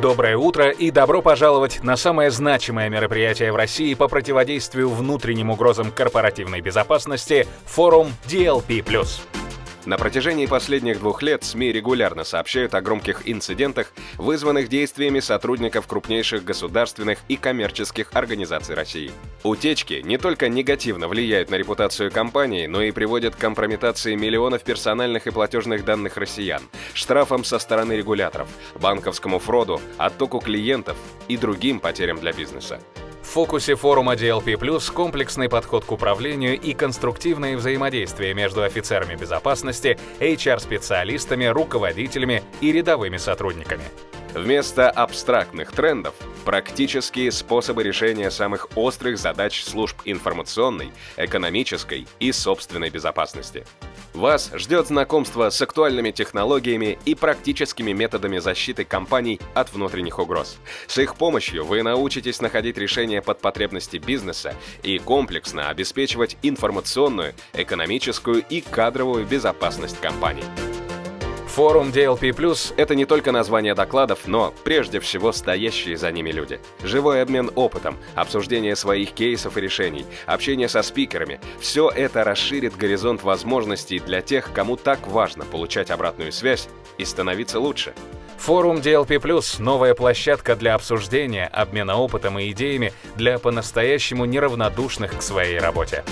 Доброе утро и добро пожаловать на самое значимое мероприятие в России по противодействию внутренним угрозам корпоративной безопасности – форум DLP+. На протяжении последних двух лет СМИ регулярно сообщают о громких инцидентах, вызванных действиями сотрудников крупнейших государственных и коммерческих организаций России. Утечки не только негативно влияют на репутацию компании, но и приводят к компрометации миллионов персональных и платежных данных россиян, штрафам со стороны регуляторов, банковскому фроду, оттоку клиентов и другим потерям для бизнеса. В фокусе форума DLP+, комплексный подход к управлению и конструктивное взаимодействие между офицерами безопасности, HR-специалистами, руководителями и рядовыми сотрудниками. Вместо абстрактных трендов – практические способы решения самых острых задач служб информационной, экономической и собственной безопасности. Вас ждет знакомство с актуальными технологиями и практическими методами защиты компаний от внутренних угроз. С их помощью вы научитесь находить решения под потребности бизнеса и комплексно обеспечивать информационную, экономическую и кадровую безопасность компаний. Форум DLP+, Это не только название докладов, но прежде всего стоящие за ними люди. Живой обмен опытом, обсуждение своих кейсов и решений, общение со спикерами – все это расширит горизонт возможностей для тех, кому так важно получать обратную связь и становиться лучше. Форум DLP+, новая площадка для обсуждения, обмена опытом и идеями для по-настоящему неравнодушных к своей работе.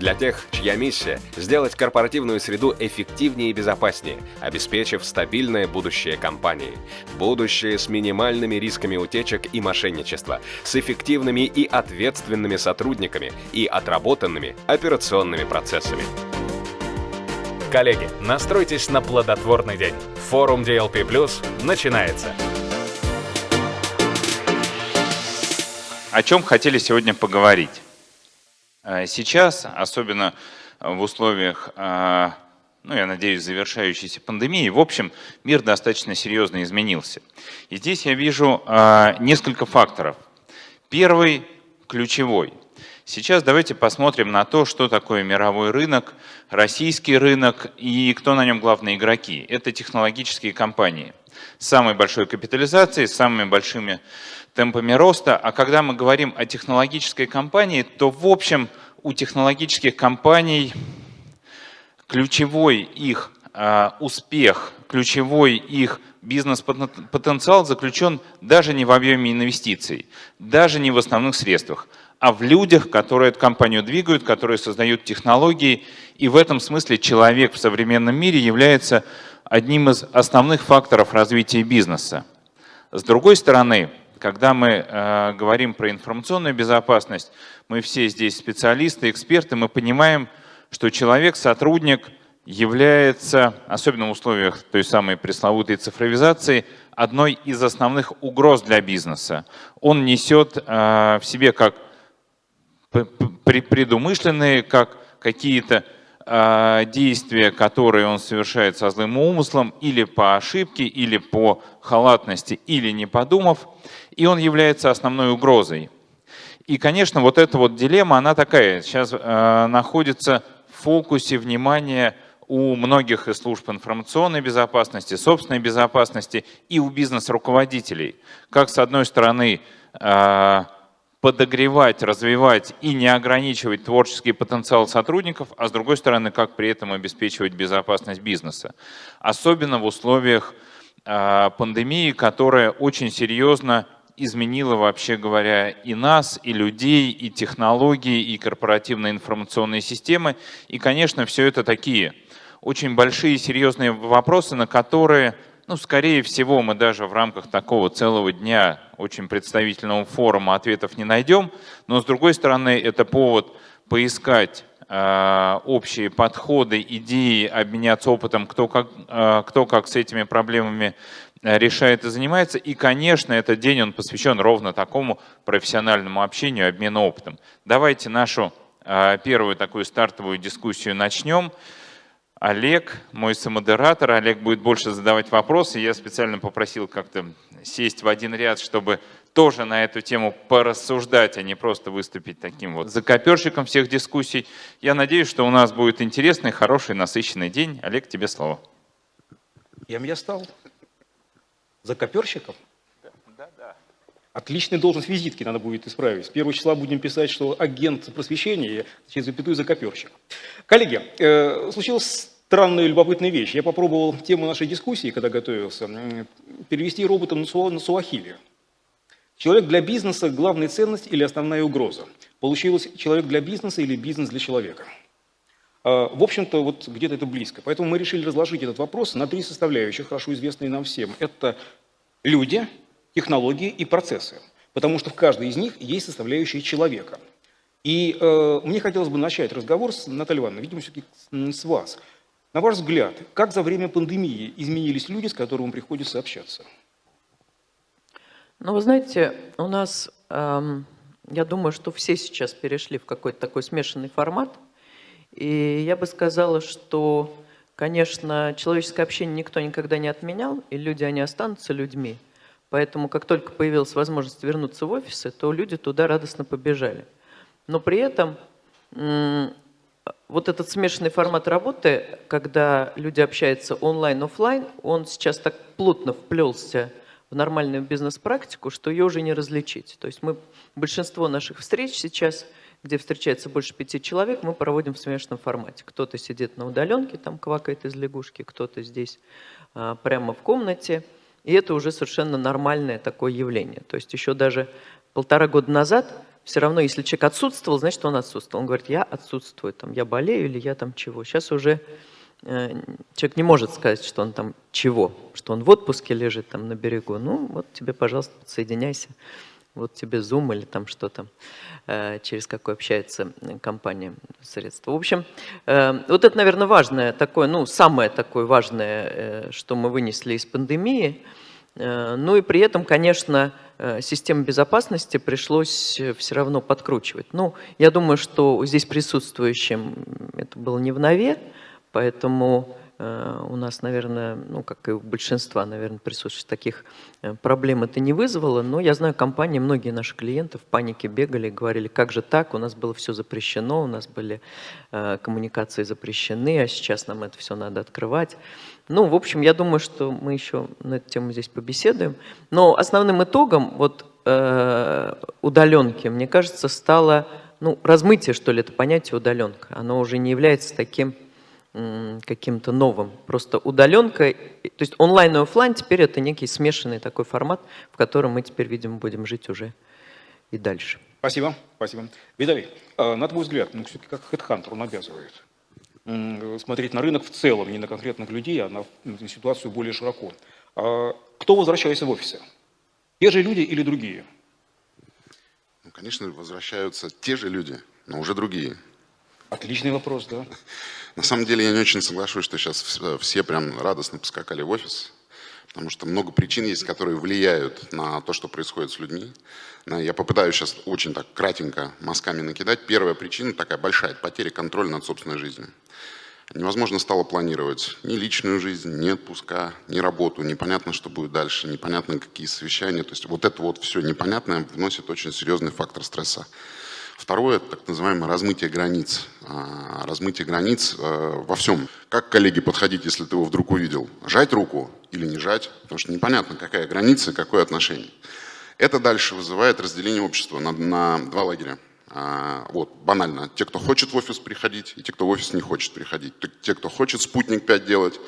Для тех, чья миссия – сделать корпоративную среду эффективнее и безопаснее, обеспечив стабильное будущее компании. Будущее с минимальными рисками утечек и мошенничества, с эффективными и ответственными сотрудниками и отработанными операционными процессами. Коллеги, настройтесь на плодотворный день. Форум DLP+, начинается. О чем хотели сегодня поговорить? Э, сейчас, особенно в условиях, э, ну, я надеюсь, завершающейся пандемии, в общем, мир достаточно серьезно изменился. И здесь я вижу э, несколько факторов. Первый, ключевой. Сейчас давайте посмотрим на то, что такое мировой рынок, российский рынок и кто на нем главные игроки. Это технологические компании с самой большой капитализацией, с самыми большими темпами роста. А когда мы говорим о технологической компании, то в общем у технологических компаний ключевой их э, успех, ключевой их бизнес-потенциал заключен даже не в объеме инвестиций, даже не в основных средствах, а в людях, которые эту компанию двигают, которые создают технологии. И в этом смысле человек в современном мире является одним из основных факторов развития бизнеса. С другой стороны, когда мы э, говорим про информационную безопасность, мы все здесь специалисты, эксперты, мы понимаем, что человек, сотрудник является, особенно в условиях той самой пресловутой цифровизации, одной из основных угроз для бизнеса. Он несет э, в себе как предумышленные, как какие-то э, действия, которые он совершает со злым умыслом, или по ошибке, или по халатности, или не подумав – и он является основной угрозой. И, конечно, вот эта вот дилемма, она такая, сейчас э, находится в фокусе внимания у многих из служб информационной безопасности, собственной безопасности и у бизнес-руководителей. Как, с одной стороны, э, подогревать, развивать и не ограничивать творческий потенциал сотрудников, а с другой стороны, как при этом обеспечивать безопасность бизнеса. Особенно в условиях э, пандемии, которая очень серьезно изменила, вообще говоря, и нас, и людей, и технологии, и корпоративные информационные системы. И, конечно, все это такие очень большие серьезные вопросы, на которые, ну, скорее всего, мы даже в рамках такого целого дня очень представительного форума ответов не найдем. Но, с другой стороны, это повод поискать э, общие подходы, идеи, обменяться опытом, кто как, э, кто как с этими проблемами Э, решает и занимается. И, конечно, этот день он посвящен ровно такому профессиональному общению, обмену опытом. Давайте нашу э, первую такую стартовую дискуссию начнем. Олег, мой самодератор, Олег будет больше задавать вопросы. Я специально попросил как-то сесть в один ряд, чтобы тоже на эту тему порассуждать, а не просто выступить таким вот закоперщиком всех дискуссий. Я надеюсь, что у нас будет интересный, хороший, насыщенный день. Олег, тебе слово. Кем я стал? Закоперщиком? Отличная должность визитки надо будет исправить. С первого числа будем писать, что агент просвещения, через запятую закоперщик. Коллеги, э, случилась странная и любопытная вещь. Я попробовал тему нашей дискуссии, когда готовился, перевести роботом на суахили. Человек для бизнеса – главная ценность или основная угроза? Получилось человек для бизнеса или бизнес для человека? А, в общем-то, вот где-то это близко. Поэтому мы решили разложить этот вопрос на три составляющих, хорошо известные нам всем. Это люди, технологии и процессы. Потому что в каждой из них есть составляющая человека. И э, мне хотелось бы начать разговор с Натальей Ивановной, видимо, все-таки с вас. На ваш взгляд, как за время пандемии изменились люди, с которыми приходится общаться? Ну, вы знаете, у нас, эм, я думаю, что все сейчас перешли в какой-то такой смешанный формат. И я бы сказала, что, конечно, человеческое общение никто никогда не отменял, и люди, они останутся людьми. Поэтому, как только появилась возможность вернуться в офисы, то люди туда радостно побежали. Но при этом вот этот смешанный формат работы, когда люди общаются онлайн-офлайн, он сейчас так плотно вплелся в нормальную бизнес-практику, что ее уже не различить. То есть мы большинство наших встреч сейчас, где встречается больше пяти человек, мы проводим в смешанном формате. Кто-то сидит на удаленке, там квакает из лягушки, кто-то здесь а, прямо в комнате. И это уже совершенно нормальное такое явление. То есть еще даже полтора года назад все равно, если человек отсутствовал, значит, он отсутствовал. Он говорит, я отсутствую, там, я болею или я там чего. Сейчас уже Э, человек не может сказать, что он там чего, что он в отпуске лежит там на берегу. Ну, вот тебе, пожалуйста, подсоединяйся. Вот тебе Zoom или там что то э, через какое общается компания средства. В общем, э, вот это, наверное, важное такое, ну, самое такое важное, что мы вынесли из пандемии. Ну и при этом, конечно, систему безопасности пришлось все равно подкручивать. Ну, я думаю, что здесь присутствующим это было не в нове, Поэтому э, у нас, наверное, ну, как и у большинства, наверное, присутствующих таких э, проблем это не вызвало, но я знаю компании, многие наши клиенты в панике бегали, говорили, как же так, у нас было все запрещено, у нас были э, коммуникации запрещены, а сейчас нам это все надо открывать. Ну, в общем, я думаю, что мы еще на эту тему здесь побеседуем. Но основным итогом вот э, удаленки, мне кажется, стало ну, размытие, что ли, это понятие удаленка. Оно уже не является таким каким-то новым. Просто удаленка, то есть онлайн и офлайн теперь это некий смешанный такой формат, в котором мы теперь, видимо, будем жить уже и дальше. Спасибо, спасибо. Виталий, а, на твой взгляд, ну все-таки как HeadHunter он обязывает смотреть на рынок в целом, не на конкретных людей, а на, на ситуацию более широко. А кто возвращается в офисы? Те же люди или другие? Ну, конечно, возвращаются те же люди, но уже другие. Отличный вопрос, да. На самом деле я не очень соглашусь, что сейчас все прям радостно поскакали в офис, потому что много причин есть, которые влияют на то, что происходит с людьми. Я попытаюсь сейчас очень так кратенько мазками накидать. Первая причина такая большая – потеря контроля над собственной жизнью. Невозможно стало планировать ни личную жизнь, ни отпуска, ни работу. Непонятно, что будет дальше, непонятно, какие совещания. То есть вот это вот все непонятное вносит очень серьезный фактор стресса. Второе – так называемое размытие границ. А, размытие границ э, во всем. Как, коллеги, подходить, если ты его вдруг увидел? Жать руку или не жать? Потому что непонятно, какая граница и какое отношение. Это дальше вызывает разделение общества на, на два лагеря. А, вот, банально. Те, кто хочет в офис приходить, и те, кто в офис не хочет приходить. Те, кто хочет спутник 5 делать,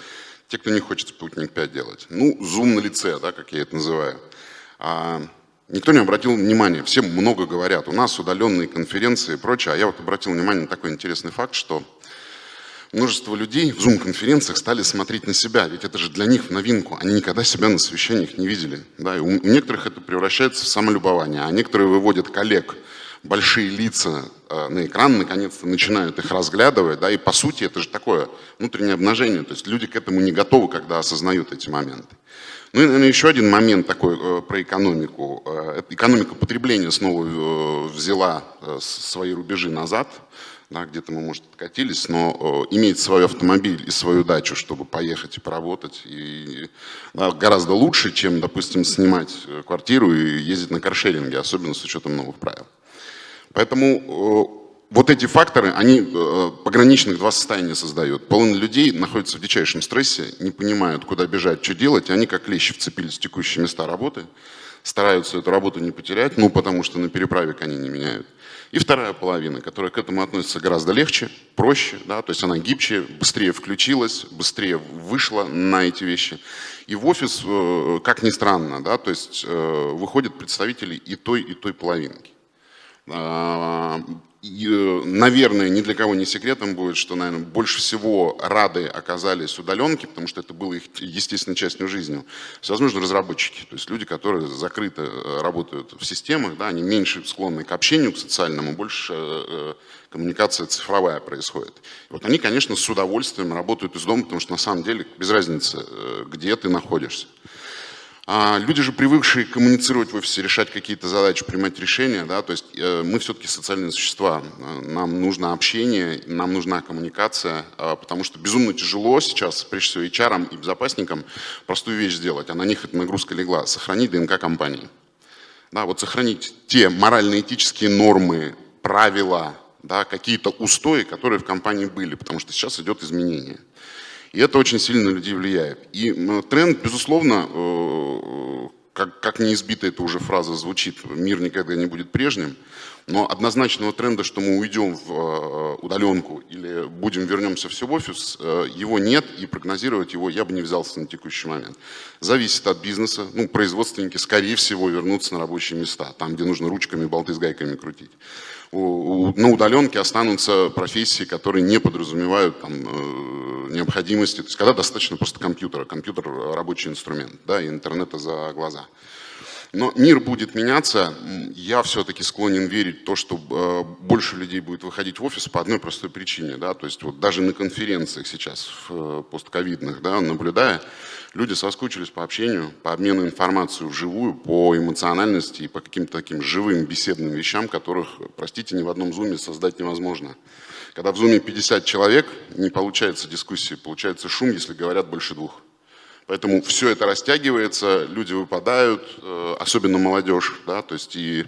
те, кто не хочет спутник 5 делать. Ну, зум на лице, да, как я это называю. Никто не обратил внимания, все много говорят, у нас удаленные конференции и прочее, а я вот обратил внимание на такой интересный факт, что множество людей в зум-конференциях стали смотреть на себя, ведь это же для них в новинку, они никогда себя на совещаниях не видели. Да? И у некоторых это превращается в самолюбование, а некоторые выводят коллег, большие лица э, на экран, наконец-то начинают их разглядывать, да, и по сути это же такое внутреннее обнажение, то есть люди к этому не готовы, когда осознают эти моменты. Ну и, наверное, еще один момент такой э, про экономику. Э, экономика потребления снова э, взяла свои рубежи назад, да, где-то мы, может, откатились, но иметь свой автомобиль и свою дачу, чтобы поехать и поработать, и, да, гораздо лучше, чем, допустим, снимать квартиру и ездить на каршеринге, особенно с учетом новых правил. Поэтому вот эти факторы, они э, пограничных два состояния создают. Половина людей находится в дичайшем стрессе, не понимают, куда бежать, что делать, и они как лещи вцепились в текущие места работы, стараются эту работу не потерять, ну, потому что на переправе они не меняют. И вторая половина, которая к этому относится гораздо легче, проще, да, то есть она гибче, быстрее включилась, быстрее вышла на эти вещи. И в офис, э, как ни странно, да, то есть э, выходят представители и той, и той половинки. Э, наверное, ни для кого не секретом будет, что, наверное, больше всего рады оказались удаленки, потому что это было их естественной частью жизни. Возможно, разработчики, то есть люди, которые закрыто э, работают в системах, да, они меньше склонны к общению, к социальному, больше э, коммуникация цифровая происходит. Вот они, конечно, с удовольствием работают из дома, потому что на самом деле без разницы, где ты находишься. А люди же привыкшие коммуницировать в офисе, решать какие-то задачи, принимать решения, да, то есть э, мы все-таки социальные существа, нам нужно общение, нам нужна коммуникация, э, потому что безумно тяжело сейчас, прежде всего HR и безопасникам, простую вещь сделать, а на них эта нагрузка легла, сохранить ДНК компании. Да, вот сохранить те морально-этические нормы, правила, да, какие-то устои, которые в компании были, потому что сейчас идет изменение. И это очень сильно на людей влияет. И тренд, безусловно, э, как, как неизбито эта уже фраза звучит, мир никогда не будет прежним, но однозначного тренда, что мы уйдем в э, удаленку или будем вернемся все в офис, э, его нет, и прогнозировать его я бы не взялся на текущий момент. Зависит от бизнеса. Ну, производственники, скорее всего, вернутся на рабочие места, там, где нужно ручками, болты с гайками крутить на удаленке останутся профессии, которые не подразумевают там, необходимости. То есть когда достаточно просто компьютера, компьютер рабочий инструмент, да, и интернета за глаза. Но мир будет меняться. Я все-таки склонен верить в то, что э, больше людей будет выходить в офис по одной простой причине. Да? То есть вот даже на конференциях сейчас, в э, постковидных, да, наблюдая, Люди соскучились по общению, по обмену информацией вживую, по эмоциональности и по каким-то таким живым беседным вещам, которых, простите, ни в одном зуме создать невозможно. Когда в зуме 50 человек, не получается дискуссии, получается шум, если говорят больше двух. Поэтому все это растягивается, люди выпадают, э, особенно молодежь, да, то есть и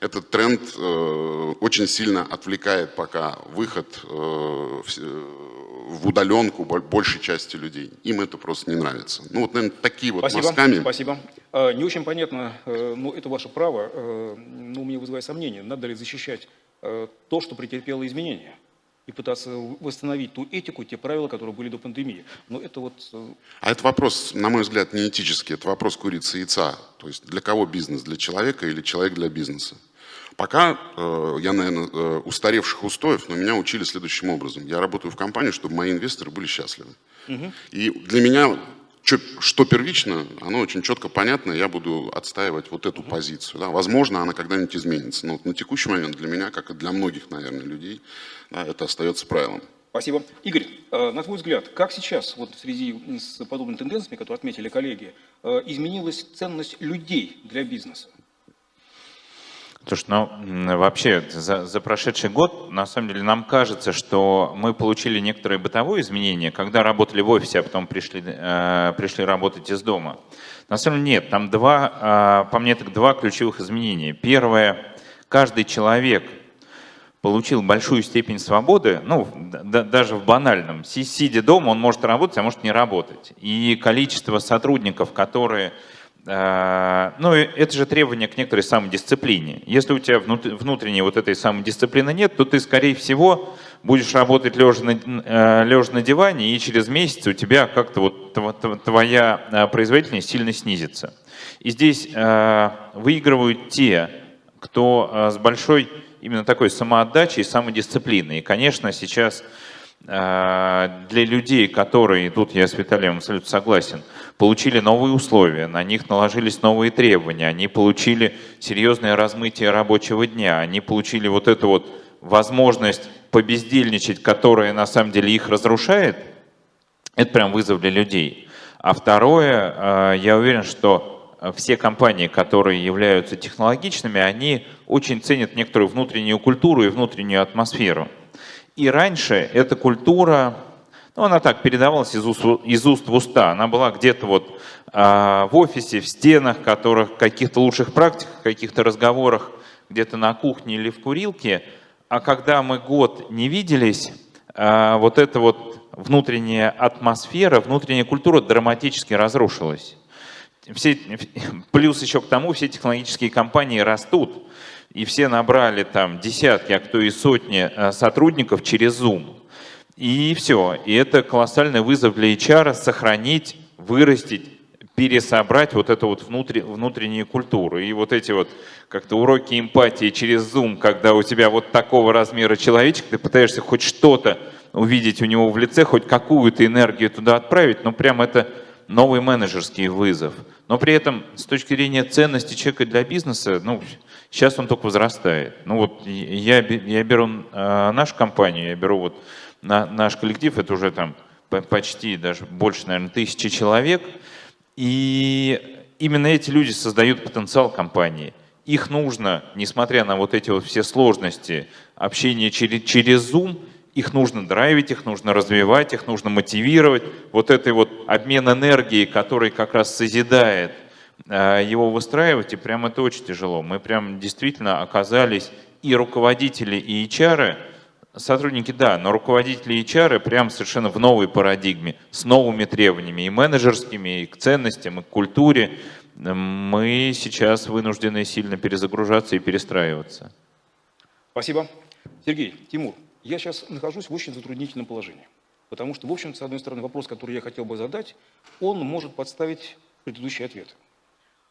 этот тренд э, очень сильно отвлекает пока выход э, в удаленку большей части людей. Им это просто не нравится. Ну вот, наверное, такие вот спасибо, мазками. Спасибо. Не очень понятно, но это ваше право, но ну, мне вызывает сомнение, надо ли защищать то, что претерпело изменения и пытаться восстановить ту этику, те правила, которые были до пандемии. Но это вот... А это вопрос, на мой взгляд, не этический, это вопрос курицы и яйца. То есть для кого бизнес? Для человека или человек для бизнеса? Пока э, я, наверное, э, устаревших устоев, но меня учили следующим образом. Я работаю в компании, чтобы мои инвесторы были счастливы. Угу. И для меня что, что первично, оно очень четко понятно, я буду отстаивать вот эту позицию. Да. Возможно, она когда-нибудь изменится, но вот на текущий момент для меня, как и для многих, наверное, людей, да, это остается правилом. Спасибо. Игорь, э, на твой взгляд, как сейчас, вот в связи с подобными тенденциями, которые отметили коллеги, э, изменилась ценность людей для бизнеса? Слушай, ну вообще за, за прошедший год, на самом деле, нам кажется, что мы получили некоторые бытовые изменения, когда работали в офисе, а потом пришли, э, пришли работать из дома. На самом деле нет, там два, э, по мне так два ключевых изменения. Первое, каждый человек получил большую степень свободы, ну, да, даже в банальном. Сидя дома, он может работать, а может не работать. И количество сотрудников, которые ну, это же требование к некоторой самодисциплине. Если у тебя внутренней вот этой самодисциплины нет, то ты, скорее всего, будешь работать лежа на, э, лежа на диване, и через месяц у тебя как-то вот твоя э, производительность сильно снизится. И здесь выигрывают те, кто с большой именно такой самоотдачей и самодисциплиной. И, конечно, сейчас для людей, которые, тут я с Виталием абсолютно согласен, получили новые условия, на них наложились новые требования, они получили серьезное размытие рабочего дня, они получили вот эту вот возможность побездельничать, которая на самом деле их разрушает, это прям вызов для людей. А второе, э, я уверен, что все компании, которые являются технологичными, они очень ценят некоторую внутреннюю культуру и внутреннюю атмосферу. И раньше эта культура ну, она так передавалась из уст, из уст в уста. Она была где-то вот а, в офисе, в стенах, которых каких-то лучших практиках, каких-то разговорах где-то на кухне или в курилке. А когда мы год не виделись, а, вот эта вот внутренняя атмосфера, внутренняя культура драматически разрушилась. все, плюс еще к тому, все технологические компании растут, и все набрали там десятки, а кто и сотни э, сотрудников через Zoom. И все. И это колоссальный вызов для HR сохранить, вырастить, пересобрать вот эту вот внутри, внутреннюю культуру. И вот эти вот как-то уроки эмпатии через Zoom, когда у тебя вот такого размера человечек, ты пытаешься хоть что-то увидеть у него в лице, хоть какую-то энергию туда отправить, ну прям это новый менеджерский вызов. Но при этом с точки зрения ценности человека для бизнеса, ну, сейчас он только возрастает. Ну вот я, я беру э, нашу компанию, я беру вот на, наш коллектив, это уже там почти даже больше, наверное, тысячи человек, и именно эти люди создают потенциал компании. Их нужно, несмотря на вот эти вот все сложности общения через, через Zoom, их нужно драйвить, их нужно развивать, их нужно мотивировать. Вот этой вот обмен энергией, который как раз созидает, э, его выстраивать, и прям это очень тяжело. Мы прям действительно оказались и руководители, и HR, сотрудники, да, но руководители и HR прям совершенно в новой парадигме, с новыми требованиями, и менеджерскими, и к ценностям, и к культуре. Мы сейчас вынуждены сильно перезагружаться и перестраиваться. Спасибо. Сергей, Тимур, я сейчас нахожусь в очень затруднительном положении. Потому что, в общем, с одной стороны, вопрос, который я хотел бы задать, он может подставить предыдущий ответ.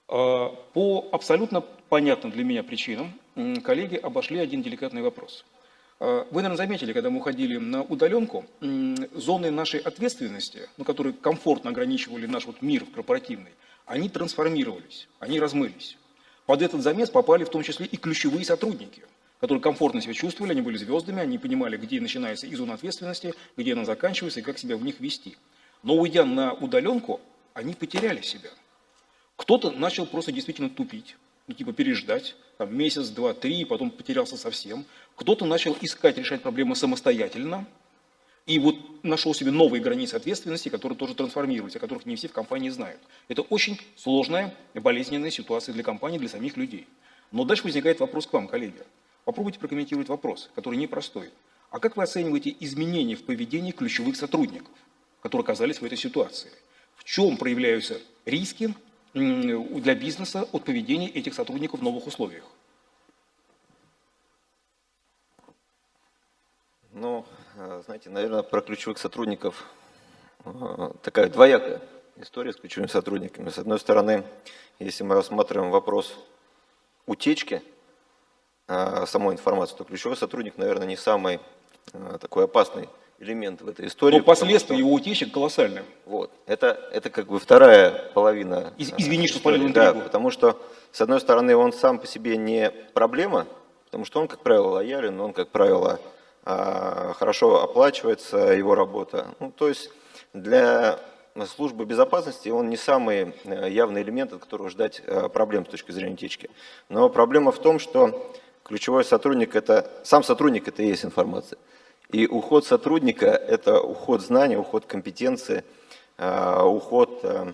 А, по абсолютно понятным для меня причинам коллеги обошли один деликатный вопрос. А, вы, наверное, заметили, когда мы уходили на удаленку, зоны нашей ответственности, ну, которые комфортно ограничивали наш вот мир корпоративный, они трансформировались, они размылись. Под этот замес попали в том числе и ключевые сотрудники – которые комфортно себя чувствовали, они были звездами, они понимали, где начинается и зона ответственности, где она заканчивается и как себя в них вести. Но уйдя на удаленку, они потеряли себя. Кто-то начал просто действительно тупить, ну, типа переждать, там, месяц, два, три, потом потерялся совсем. Кто-то начал искать, решать проблемы самостоятельно, и вот нашел себе новые границы ответственности, которые тоже трансформируются, о которых не все в компании знают. Это очень сложная и болезненная ситуация для компании, для самих людей. Но дальше возникает вопрос к вам, коллеги. Попробуйте прокомментировать вопрос, который непростой. А как вы оцениваете изменения в поведении ключевых сотрудников, которые оказались в этой ситуации? В чем проявляются риски для бизнеса от поведения этих сотрудников в новых условиях? Ну, э, знаете, наверное, про ключевых сотрудников э, такая двоякая история с ключевыми сотрудниками. С одной стороны, если мы рассматриваем вопрос утечки самой информации, то ключевой сотрудник, наверное, не самый а, такой опасный элемент в этой истории. Но последствия его утечек колоссальные. Вот. Это, это как бы вторая половина. Из, извини, что спалил Да, потому что, с одной стороны, он сам по себе не проблема, потому что он, как правило, лоялен, он, как правило, а, хорошо оплачивается, его работа. Ну, то есть для службы безопасности он не самый явный элемент, от которого ждать проблем с точки зрения утечки. Но проблема в том, что Ключевой сотрудник – это, сам сотрудник – это и есть информация. И уход сотрудника – это уход знаний, уход компетенции, э, уход, э,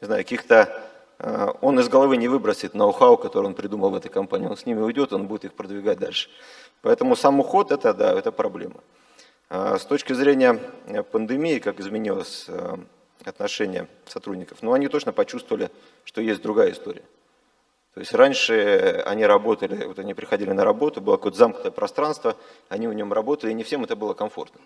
не знаю, каких-то… Э, он из головы не выбросит ноу-хау, который он придумал в этой компании. Он с ними уйдет, он будет их продвигать дальше. Поэтому сам уход – это, да, это проблема. С точки зрения пандемии, как изменилось отношение сотрудников, ну, они точно почувствовали, что есть другая история. То есть раньше они работали, вот они приходили на работу, было какое-то замкнутое пространство, они в нем работали, и не всем это было комфортно.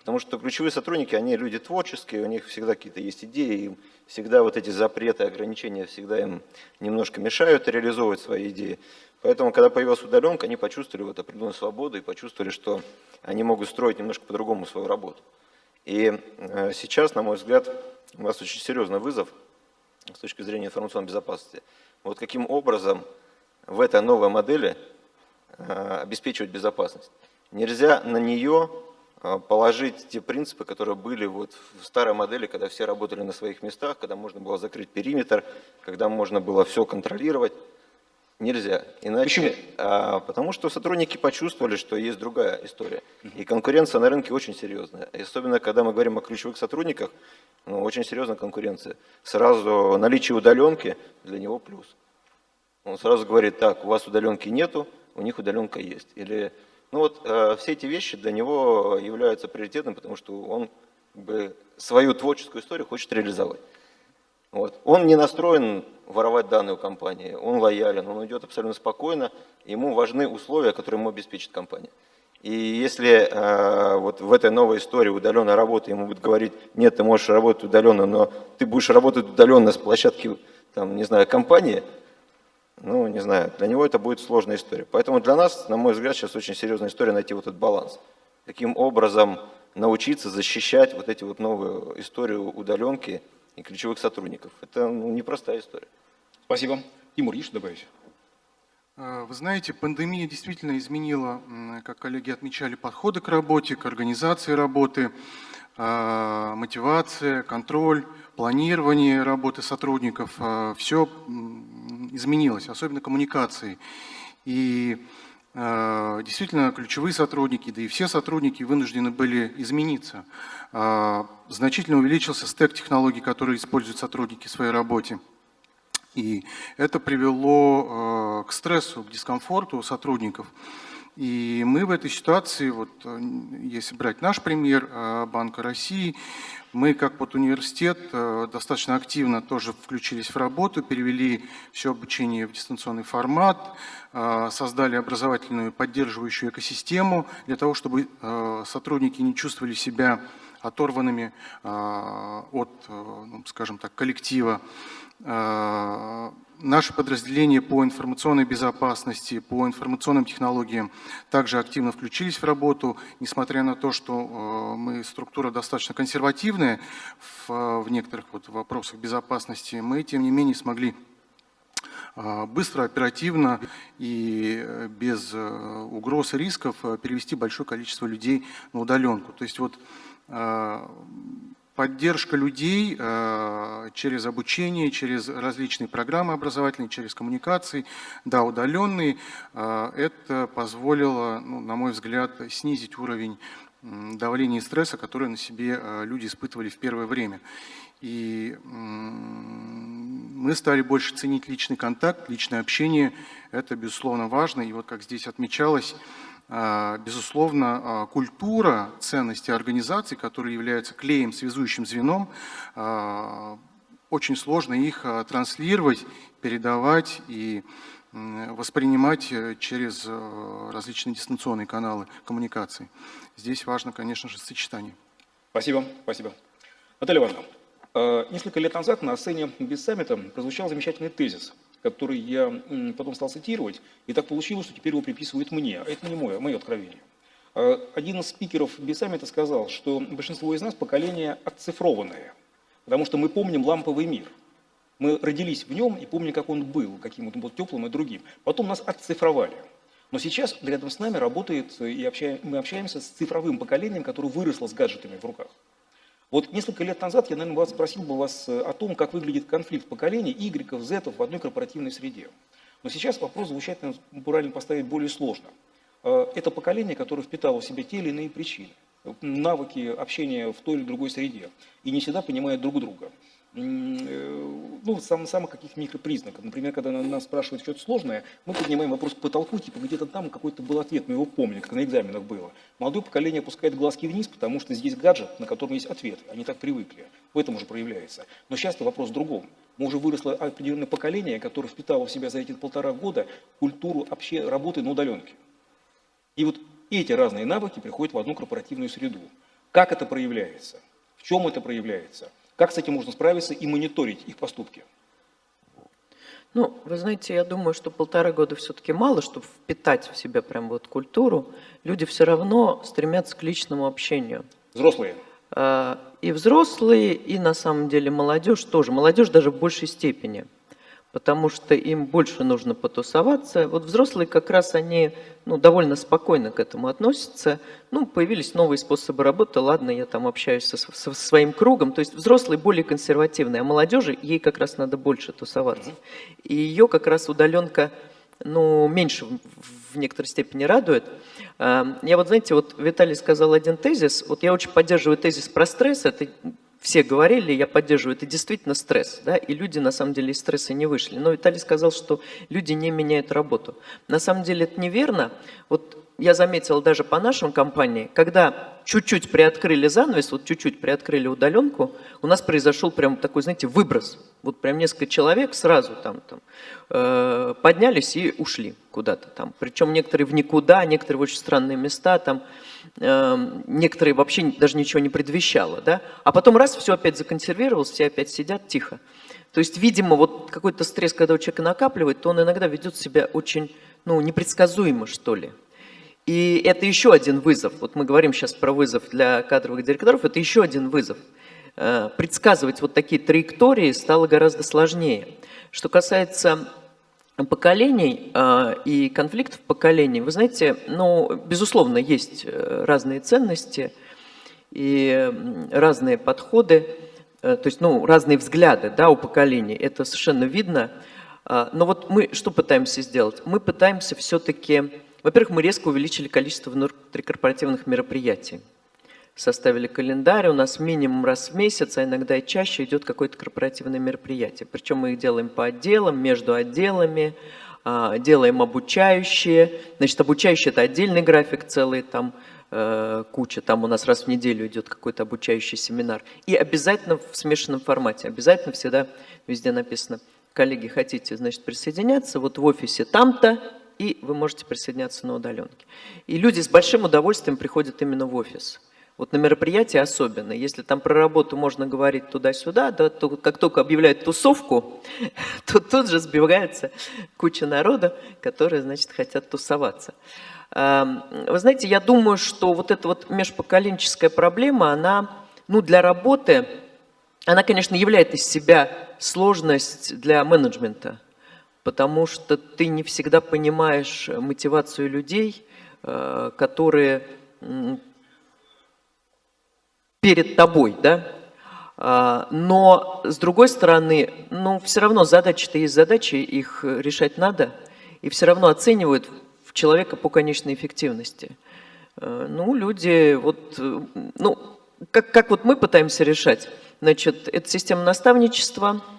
Потому что ключевые сотрудники, они люди творческие, у них всегда какие-то есть идеи, им всегда вот эти запреты, ограничения всегда им немножко мешают реализовывать свои идеи. Поэтому, когда появилась удаленка, они почувствовали вот определенную свободу и почувствовали, что они могут строить немножко по-другому свою работу. И э, сейчас, на мой взгляд, у нас очень серьезный вызов с точки зрения информационной безопасности – вот каким образом в этой новой модели э, обеспечивать безопасность. Нельзя на нее э, положить те принципы, которые были вот в старой модели, когда все работали на своих местах, когда можно было закрыть периметр, когда можно было все контролировать. Нельзя. Иначе, Почему? А, потому что сотрудники почувствовали, что есть другая история. И конкуренция на рынке очень серьезная. И особенно, когда мы говорим о ключевых сотрудниках, ну, очень серьезная конкуренция. Сразу наличие удаленки для него плюс. Он сразу говорит, так, у вас удаленки нету, у них удаленка есть. Или, ну вот, э, все эти вещи для него являются приоритетным, потому что он как бы, свою творческую историю хочет реализовать. Вот. Он не настроен воровать данные у компании, он лоялен, он идет абсолютно спокойно, ему важны условия, которые ему обеспечит компания. И если э, вот в этой новой истории удаленной работы ему будет говорить, нет, ты можешь работать удаленно, но ты будешь работать удаленно с площадки, там, не знаю, компании, ну, не знаю, для него это будет сложная история. Поэтому для нас, на мой взгляд, сейчас очень серьезная история найти вот этот баланс. Каким образом научиться защищать вот эти вот новые истории удаленки и ключевых сотрудников. Это ну, непростая история. Спасибо. Тимур, есть что добавить? А, вы знаете, пандемия действительно изменила, как коллеги отмечали, подходы к работе, к организации работы, а, мотивация, контроль, планирование работы сотрудников. А, Все изменилось, особенно коммуникации. И действительно ключевые сотрудники, да и все сотрудники вынуждены были измениться. Значительно увеличился стек технологий, которые используют сотрудники в своей работе. И это привело э, к стрессу, к дискомфорту сотрудников. И мы в этой ситуации, вот, э, если брать наш пример э, Банка России, мы как вот университет достаточно активно тоже включились в работу, перевели все обучение в дистанционный формат, создали образовательную поддерживающую экосистему для того, чтобы сотрудники не чувствовали себя оторванными от, ну, скажем так, коллектива. Э, Наши подразделения по информационной безопасности, по информационным технологиям также активно включились в работу, несмотря на то, что э, мы структура достаточно консервативная в, в некоторых вот вопросах безопасности, мы тем не менее смогли э, быстро, оперативно и без угроз и рисков перевести большое количество людей на удаленку. То есть вот поддержка людей э, через обучение, через различные программы образовательные, через коммуникации, да, удаленные, э, это позволило, ну, на мой взгляд, снизить уровень давления и стресса, который на себе э, люди испытывали в первое время. И мы стали больше ценить личный контакт, личное общение. Это, безусловно, важно. И вот как здесь отмечалось, безусловно, а, культура ценности организации, которые являются клеем, связующим звеном, а, очень сложно их транслировать, передавать и воспринимать э, через э, различные дистанционные каналы коммуникации. Здесь важно, конечно же, сочетание. Спасибо, спасибо. Наталья Ивановна, несколько лет назад на сцене без саммита прозвучал замечательный тезис – который я потом стал цитировать, и так получилось, что теперь его приписывают мне. А это не мое, мое откровение. А, один из спикеров Бессаммита сказал, что большинство из нас поколение отцифрованное, потому что мы помним ламповый мир. Мы родились в нем и помним, как он был, каким он был теплым и другим. Потом нас отцифровали. Но сейчас рядом с нами работает, и общаем, мы общаемся с цифровым поколением, которое выросло с гаджетами в руках. Вот несколько лет назад я, наверное, вас спросил бы вас э, о том, как выглядит конфликт поколений Y, Z в одной корпоративной среде. Но сейчас вопрос звучать, правильно поставить, более сложно. Э, это поколение, которое впитало в себя те или иные причины, навыки общения в той или другой среде, и не всегда понимает друг друга. Э, ну, сам, самых каких микропризнаков. Например, когда нас спрашивают что-то сложное, мы поднимаем вопрос к потолку, типа где-то там какой-то был ответ, мы его помним, как на экзаменах было. Молодое поколение опускает глазки вниз, потому что здесь гаджет, на котором есть ответ. Они так привыкли. В этом уже проявляется. Но часто вопрос в другом. Мы уже выросло определенное поколение, которое впитало в себя за эти полтора года культуру вообще работы на удаленке. И вот эти разные навыки приходят в одну корпоративную среду. Как это проявляется? В чем это проявляется? Как с этим можно справиться и мониторить их поступки? Ну, вы знаете, я думаю, что полтора года все-таки мало, чтобы впитать в себя прям вот культуру. Люди все равно стремятся к личному общению. Взрослые? А, и взрослые, и на самом деле молодежь тоже. Молодежь даже в большей степени потому что им больше нужно потусоваться. Вот взрослые как раз они ну, довольно спокойно к этому относятся. Ну, появились новые способы работы, ладно, я там общаюсь со, со своим кругом. То есть взрослые более консервативные, а молодежи, ей как раз надо больше тусоваться. И ее как раз удаленка ну, меньше в некоторой степени радует. А, я вот, знаете, вот Виталий сказал один тезис, вот я очень поддерживаю тезис про стресс, это все говорили, я поддерживаю, это действительно стресс, да, и люди на самом деле из стресса не вышли. Но Виталий сказал, что люди не меняют работу. На самом деле это неверно. Вот я заметила даже по нашей компании, когда чуть-чуть приоткрыли занавес, вот чуть-чуть приоткрыли удаленку, у нас произошел прям такой, знаете, выброс. Вот прям несколько человек сразу там, там э, поднялись и ушли куда-то там. Причем некоторые в никуда, некоторые в очень странные места, там, э, некоторые вообще даже ничего не предвещало. Да? А потом раз, все опять законсервировалось, все опять сидят тихо. То есть, видимо, вот какой-то стресс, когда у человека накапливает, то он иногда ведет себя очень ну, непредсказуемо, что ли. И это еще один вызов. Вот мы говорим сейчас про вызов для кадровых директоров, это еще один вызов. Э, предсказывать вот такие траектории стало гораздо сложнее. Что касается поколений э, и конфликтов поколений, вы знаете, ну, безусловно, есть э, разные ценности и разные подходы, то есть, ну, разные взгляды, да, у поколений, это совершенно видно. Но вот мы что пытаемся сделать? Мы пытаемся все-таки во-первых, мы резко увеличили количество внутрикорпоративных мероприятий. Составили календарь, у нас минимум раз в месяц, а иногда и чаще идет какое-то корпоративное мероприятие. Причем мы их делаем по отделам, между отделами, а, делаем обучающие. Значит, обучающие – это отдельный график целый, там э, куча, там у нас раз в неделю идет какой-то обучающий семинар. И обязательно в смешанном формате, обязательно всегда везде написано, коллеги, хотите, значит, присоединяться, вот в офисе там-то, и вы можете присоединяться на удаленке. И люди с большим удовольствием приходят именно в офис. Вот на мероприятии особенно. Если там про работу можно говорить туда-сюда, да, то как только объявляют тусовку, то тут же сбивается куча народа, которые, значит, хотят тусоваться. Вы знаете, я думаю, что вот эта вот межпоколенческая проблема, она ну, для работы, она, конечно, являет из себя сложность для менеджмента потому что ты не всегда понимаешь мотивацию людей, э, которые перед тобой, да? А, но, с другой стороны, ну, все равно задачи-то есть задачи, их решать надо, и все равно оценивают человека по конечной эффективности. Э, ну, люди, вот, ну, как, как вот мы пытаемся решать, значит, это система наставничества –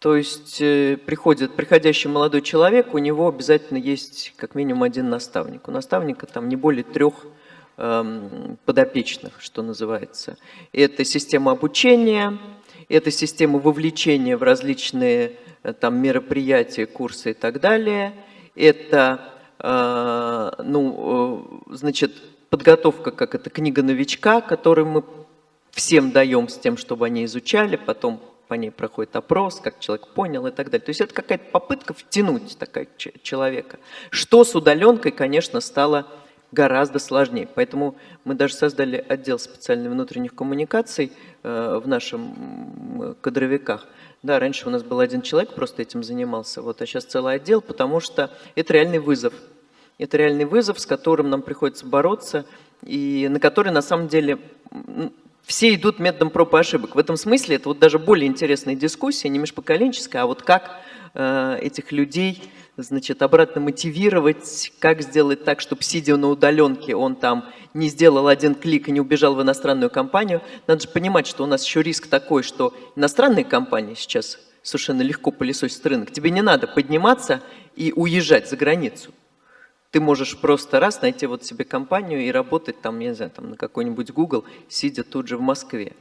то есть э, приходит приходящий молодой человек, у него обязательно есть как минимум один наставник. У наставника там не более трех эм, подопечных, что называется. Это система обучения, это система вовлечения в различные э, там, мероприятия, курсы и так далее. Это э, ну, э, значит, подготовка, как это книга новичка, которую мы всем даем с тем, чтобы они изучали, потом по ней проходит опрос, как человек понял и так далее. То есть это какая-то попытка втянуть такая человека. Что с удаленкой, конечно, стало гораздо сложнее. Поэтому мы даже создали отдел специальной внутренних коммуникаций э, в нашем кадровиках. Да, раньше у нас был один человек, просто этим занимался, вот, а сейчас целый отдел, потому что это реальный вызов. Это реальный вызов, с которым нам приходится бороться, и на который на самом деле все идут методом проб и ошибок. В этом смысле это вот даже более интересная дискуссия, не межпоколенческая, а вот как э, этих людей значит, обратно мотивировать, как сделать так, чтобы сидя на удаленке, он там не сделал один клик и не убежал в иностранную компанию. Надо же понимать, что у нас еще риск такой, что иностранные компании сейчас совершенно легко пылесосят рынок. Тебе не надо подниматься и уезжать за границу. Ты можешь просто раз найти вот себе компанию и работать там, я не знаю, там на какой-нибудь Google, сидя тут же в Москве.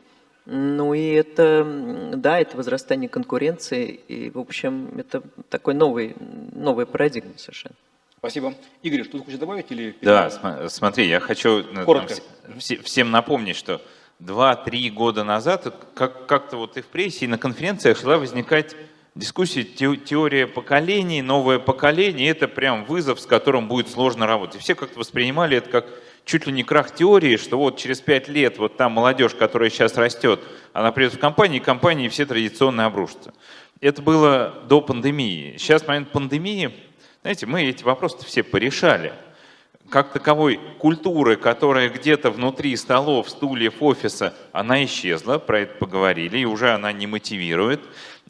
Ну и это, да, это возрастание конкуренции, и, в общем, это такой новый, новая парадигма совершенно. Спасибо. Игорь, что ты хочешь добавить? Или... Да, смотри, я хочу э, там, всем напомнить, что два-три года назад как- как-то вот и в прессе, и на конференциях шла возникать дискуссии теория поколений, новое поколение, это прям вызов, с которым будет сложно работать. И все как-то воспринимали это как чуть ли не крах теории, что вот через пять лет вот та молодежь, которая сейчас растет, она придет в компанию, и компании все традиционно обрушатся. Это было до пандемии. Сейчас, в момент пандемии, знаете, мы эти вопросы все порешали. Как таковой культуры, которая где-то внутри столов, стульев, офиса, она исчезла, про это поговорили, и уже она не мотивирует.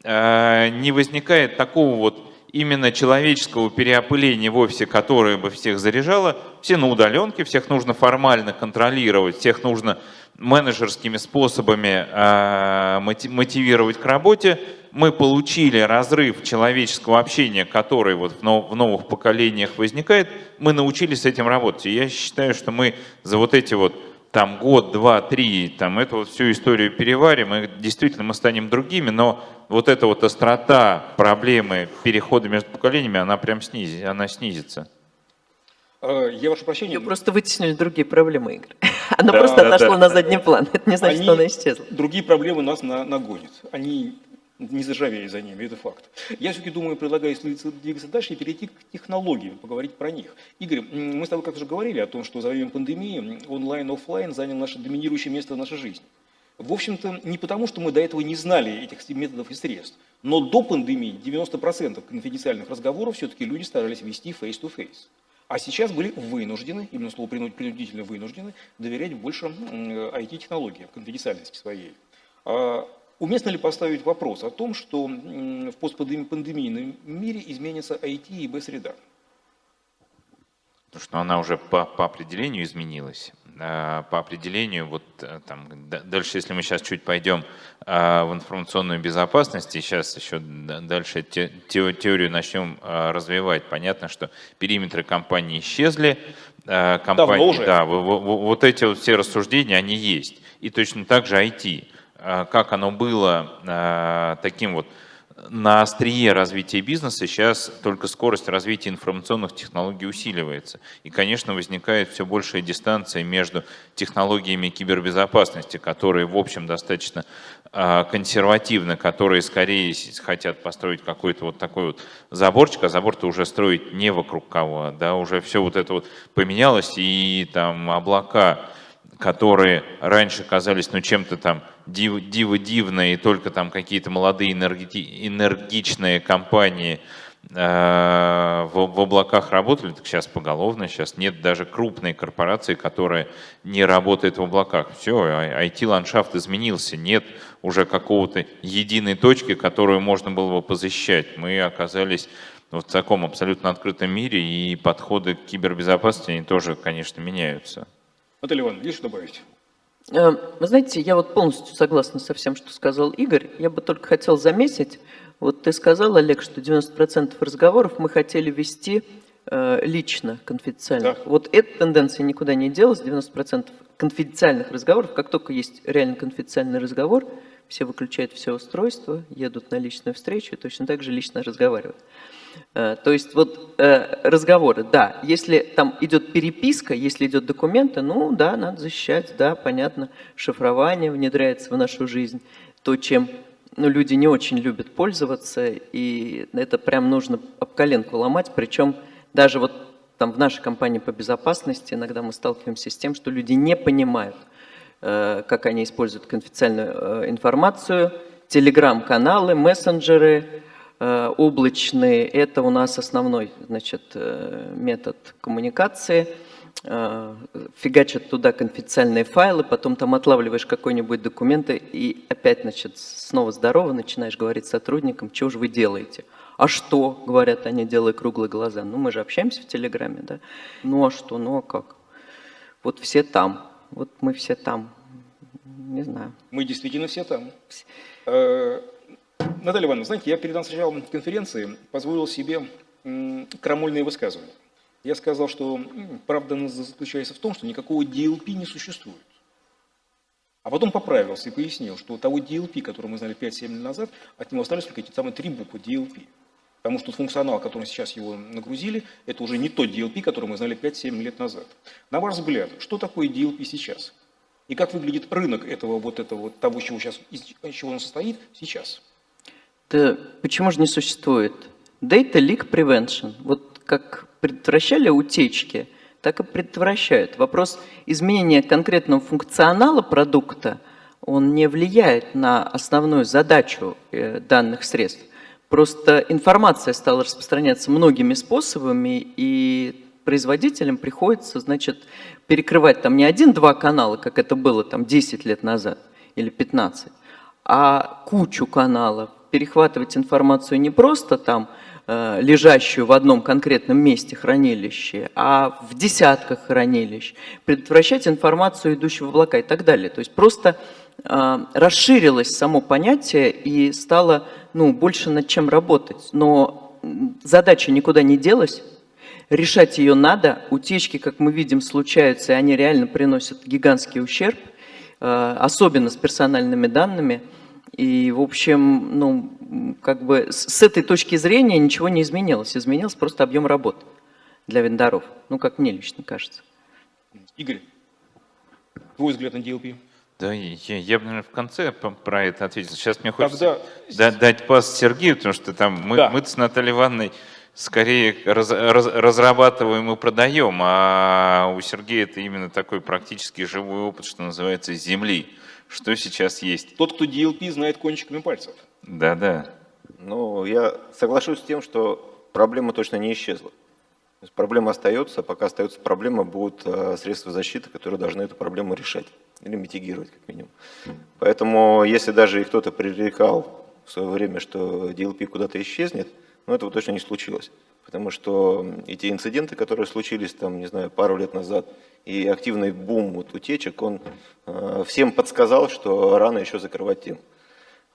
Э, не возникает такого вот именно человеческого переопыления в офисе, которое бы всех заряжало. Все на удаленке, всех нужно формально контролировать, всех нужно менеджерскими способами э, мотивировать к работе. мы получили разрыв человеческого общения, который вот в новых поколениях возникает, мы научились с этим работать. И я считаю, что мы за вот эти вот там год, два, три, там эту вот всю историю переварим, и действительно мы станем другими, но вот эта вот острота проблемы перехода между поколениями, она прям снизит, она снизится. Э, я ваше прощение. Ее просто вытеснили другие проблемы, Игорь. Она да, просто да, отошла да. на задний план. Это не значит, Они, что она исчезла. Другие проблемы нас на, нагонят. Они не заржавея за ними, это факт. Я все-таки думаю, предлагаю двигаться дальше и перейти к технологиям, поговорить про них. Игорь, мы с тобой как-то уже говорили о том, что за время пандемии онлайн-офлайн занял наше доминирующее место в нашей жизни. В общем-то, не потому, что мы до этого не знали этих методов и средств, но до пандемии 90% конфиденциальных разговоров все-таки люди старались вести face-to-face. А сейчас были вынуждены, именно слово принудительно вынуждены, доверять больше IT-технологиям, конфиденциальности своей. Уместно ли поставить вопрос о том, что в постпандемийном мире изменится IT и B-среда? Потому что она уже по, по определению изменилась. А, по определению, вот э, там, дальше, если мы сейчас чуть пойдем а, в информационную безопасность, и сейчас еще дальше те, теорию начнем а, развивать, понятно, что периметры компании исчезли. Компании, уже. Да, вот эти вот все рассуждения, они есть. И точно так же IT. А, как оно было а, таким вот на острие развития бизнеса, сейчас только скорость развития информационных технологий усиливается. И, конечно, возникает все большая дистанция между технологиями кибербезопасности, которые, в общем, достаточно а, консервативны, которые скорее хотят построить какой-то вот такой вот заборчик, а забор-то уже строить не вокруг кого, да, уже все вот это вот поменялось, и там облака, которые раньше казались, ну, чем-то там диво, диво дивное, и только там какие-то молодые энерги, энергичные компании э, в, в облаках работали, так сейчас поголовно, сейчас нет даже крупной корпорации, которая не работает в облаках. Все, IT-ландшафт изменился, нет уже какого-то единой точки, которую можно было бы позащищать. Мы оказались в таком абсолютно открытом мире, и подходы к кибербезопасности, они тоже, конечно, меняются. Наталья Ивановна, есть что добавить? Э, вы знаете, я вот полностью согласна со всем, что сказал Игорь. Я бы только хотел заметить, вот ты сказал, Олег, что 90% разговоров мы хотели вести э, лично, конфиденциально. Да. Вот эта тенденция никуда не делась, 90% конфиденциальных разговоров, как только есть реально конфиденциальный разговор, все выключают все устройства, едут на личную встречу и точно так же лично разговаривают. Э, то есть вот э, разговоры, да, если там идет переписка, если идет документы, ну да, надо защищать, да, понятно, шифрование внедряется в нашу жизнь, то, чем ну, люди не очень любят пользоваться, и это прям нужно об коленку ломать, причем даже вот там в нашей компании по безопасности иногда мы сталкиваемся с тем, что люди не понимают, э, как они используют конфиденциальную информацию, телеграм-каналы, мессенджеры, облачные – это у нас основной значит, э, метод коммуникации. Э, фигачат туда конфиденциальные файлы, потом там отлавливаешь какой-нибудь документ и опять значит, снова здорово начинаешь говорить сотрудникам, что же вы делаете. А что, говорят они, делая круглые глаза. Ну, мы же общаемся в Телеграме, да? Ну, а что, ну, а как? Вот все там, вот мы все там, не знаю. Мы действительно все там. Наталья Ивановна, знаете, я перед началом конференции позволил себе крамольные высказывания. Я сказал, что правда заключается в том, что никакого DLP не существует. А потом поправился и пояснил, что того DLP, который мы знали 5-7 лет назад, от него остались только эти самые три буквы DLP. Потому что функционал, которым сейчас его нагрузили, это уже не тот DLP, который мы знали 5-7 лет назад. На ваш взгляд, что такое DLP сейчас? И как выглядит рынок этого вот этого того, чего сейчас, из чего он состоит сейчас? Да почему же не существует? Data Leak Prevention. Вот как предотвращали утечки, так и предотвращают. Вопрос изменения конкретного функционала продукта, он не влияет на основную задачу э, данных средств. Просто информация стала распространяться многими способами, и производителям приходится, значит, перекрывать там не один-два канала, как это было там 10 лет назад или 15, а кучу каналов, перехватывать информацию не просто там, э, лежащую в одном конкретном месте хранилище, а в десятках хранилищ, предотвращать информацию, идущую в облака и так далее. То есть просто э, расширилось само понятие и стало ну, больше над чем работать. Но задача никуда не делась, решать ее надо. Утечки, как мы видим, случаются, и они реально приносят гигантский ущерб, э, особенно с персональными данными. И, в общем, ну, как бы с этой точки зрения ничего не изменилось. Изменился просто объем работ для вендоров. Ну, как мне лично кажется. Игорь, твой взгляд на DLP? Да, я, я бы, наверное, в конце про это ответил. Сейчас мне хочется Тогда... дать пас Сергею, потому что там мы, да. мы с Натальей Ивановной скорее раз, раз, разрабатываем и продаем, а у Сергея это именно такой практически живой опыт, что называется, земли. Что сейчас есть? Тот, кто DLP, знает кончиками пальцев. Да, да. Ну, я соглашусь с тем, что проблема точно не исчезла. То есть проблема остается, пока остается проблема, будут э, средства защиты, которые должны эту проблему решать или митигировать, как минимум. Поэтому, если даже и кто-то пререкал в свое время, что DLP куда-то исчезнет, но этого точно не случилось. Потому что эти инциденты, которые случились, там, не знаю, пару лет назад, и активный бум вот, утечек, он э, всем подсказал, что рано еще закрывать тему.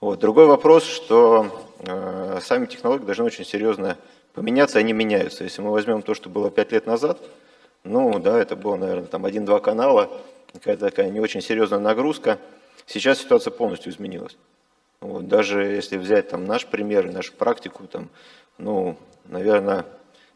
Вот. Другой вопрос, что э, сами технологии должны очень серьезно поменяться, они меняются. Если мы возьмем то, что было 5 лет назад, ну да, это было, наверное, там один-два канала, какая-то такая не очень серьезная нагрузка. Сейчас ситуация полностью изменилась. Вот, даже если взять там наш пример, нашу практику, там, ну, наверное,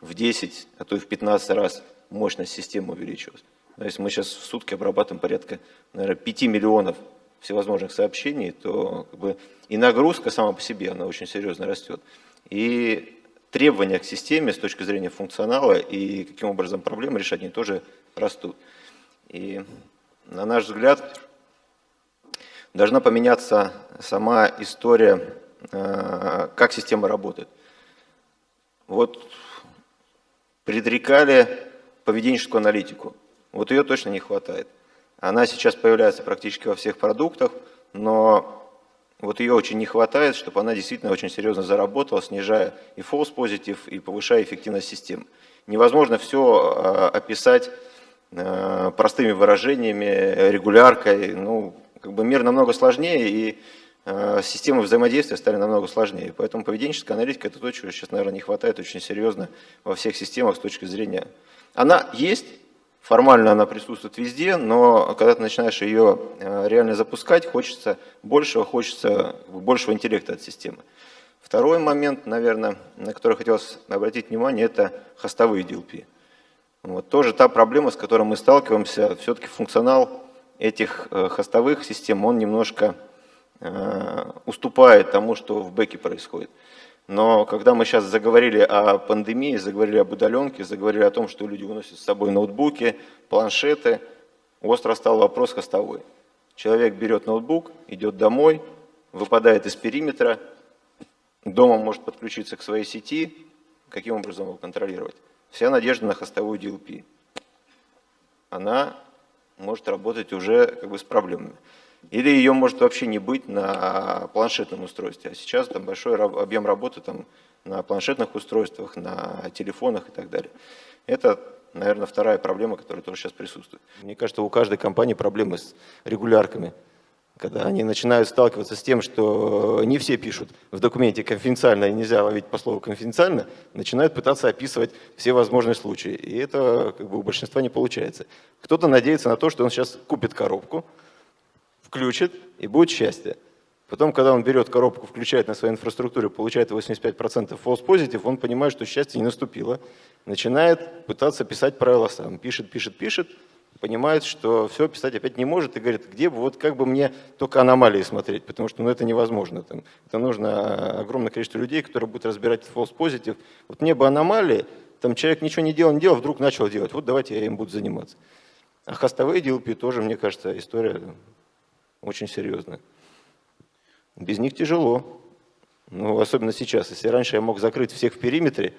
в 10, а то и в 15 раз мощность системы увеличилась. Но если мы сейчас в сутки обрабатываем порядка, наверное, 5 миллионов всевозможных сообщений, то как бы, и нагрузка сама по себе, она очень серьезно растет. И требования к системе с точки зрения функционала и каким образом проблемы решать, они тоже растут. И на наш взгляд, должна поменяться сама история, э, как система работает. Вот предрекали поведенческую аналитику. Вот ее точно не хватает. Она сейчас появляется практически во всех продуктах, но вот ее очень не хватает, чтобы она действительно очень серьезно заработала, снижая и false позитив, и повышая эффективность системы. Невозможно все э, описать э, простыми выражениями, регуляркой. Ну, как бы мир намного сложнее, и системы взаимодействия стали намного сложнее. Поэтому поведенческая аналитика – это то, чего сейчас, наверное, не хватает очень серьезно во всех системах с точки зрения… Она есть, формально она присутствует везде, но когда ты начинаешь ее э, реально запускать, хочется большего, хочется большего интеллекта от системы. Второй момент, наверное, на который хотелось обратить внимание, это хостовые DLP. Вот, тоже та проблема, с которой мы сталкиваемся, все-таки функционал этих э, хостовых систем, он немножко Э, уступает тому, что в бэке происходит. Но когда мы сейчас заговорили о пандемии, заговорили об удаленке, заговорили о том, что люди уносят с собой ноутбуки, планшеты, остро стал вопрос хостовой. Человек берет ноутбук, идет домой, выпадает из периметра, дома может подключиться к своей сети, каким образом его контролировать? Вся надежда на хостовую DLP. Она может работать уже как бы с проблемами. Или ее может вообще не быть на планшетном устройстве. А сейчас там большой объем работы там, на планшетных устройствах, на телефонах и так далее. Это, наверное, вторая проблема, которая тоже сейчас присутствует. Мне кажется, у каждой компании проблемы с регулярками. Когда они начинают сталкиваться с тем, что не все пишут в документе конфиденциально и нельзя ловить по слову конфиденциально, начинают пытаться описывать все возможные случаи. И это как бы, у большинства не получается. Кто-то надеется на то, что он сейчас купит коробку, включит, и будет счастье. Потом, когда он берет коробку, включает на своей инфраструктуре, получает 85% false positive, он понимает, что счастье не наступило. Начинает пытаться писать правила сам. Пишет, пишет, пишет, понимает, что все писать опять не может и говорит, где бы, вот как бы мне только аномалии смотреть, потому что ну, это невозможно. Там, это нужно огромное количество людей, которые будут разбирать false positive. Вот мне бы аномалии, там человек ничего не делал, не делал, вдруг начал делать. Вот давайте я им буду заниматься. А хостовые DLP тоже, мне кажется, история очень серьезно. Без них тяжело. Ну, особенно сейчас. Если раньше я мог закрыть всех в периметре,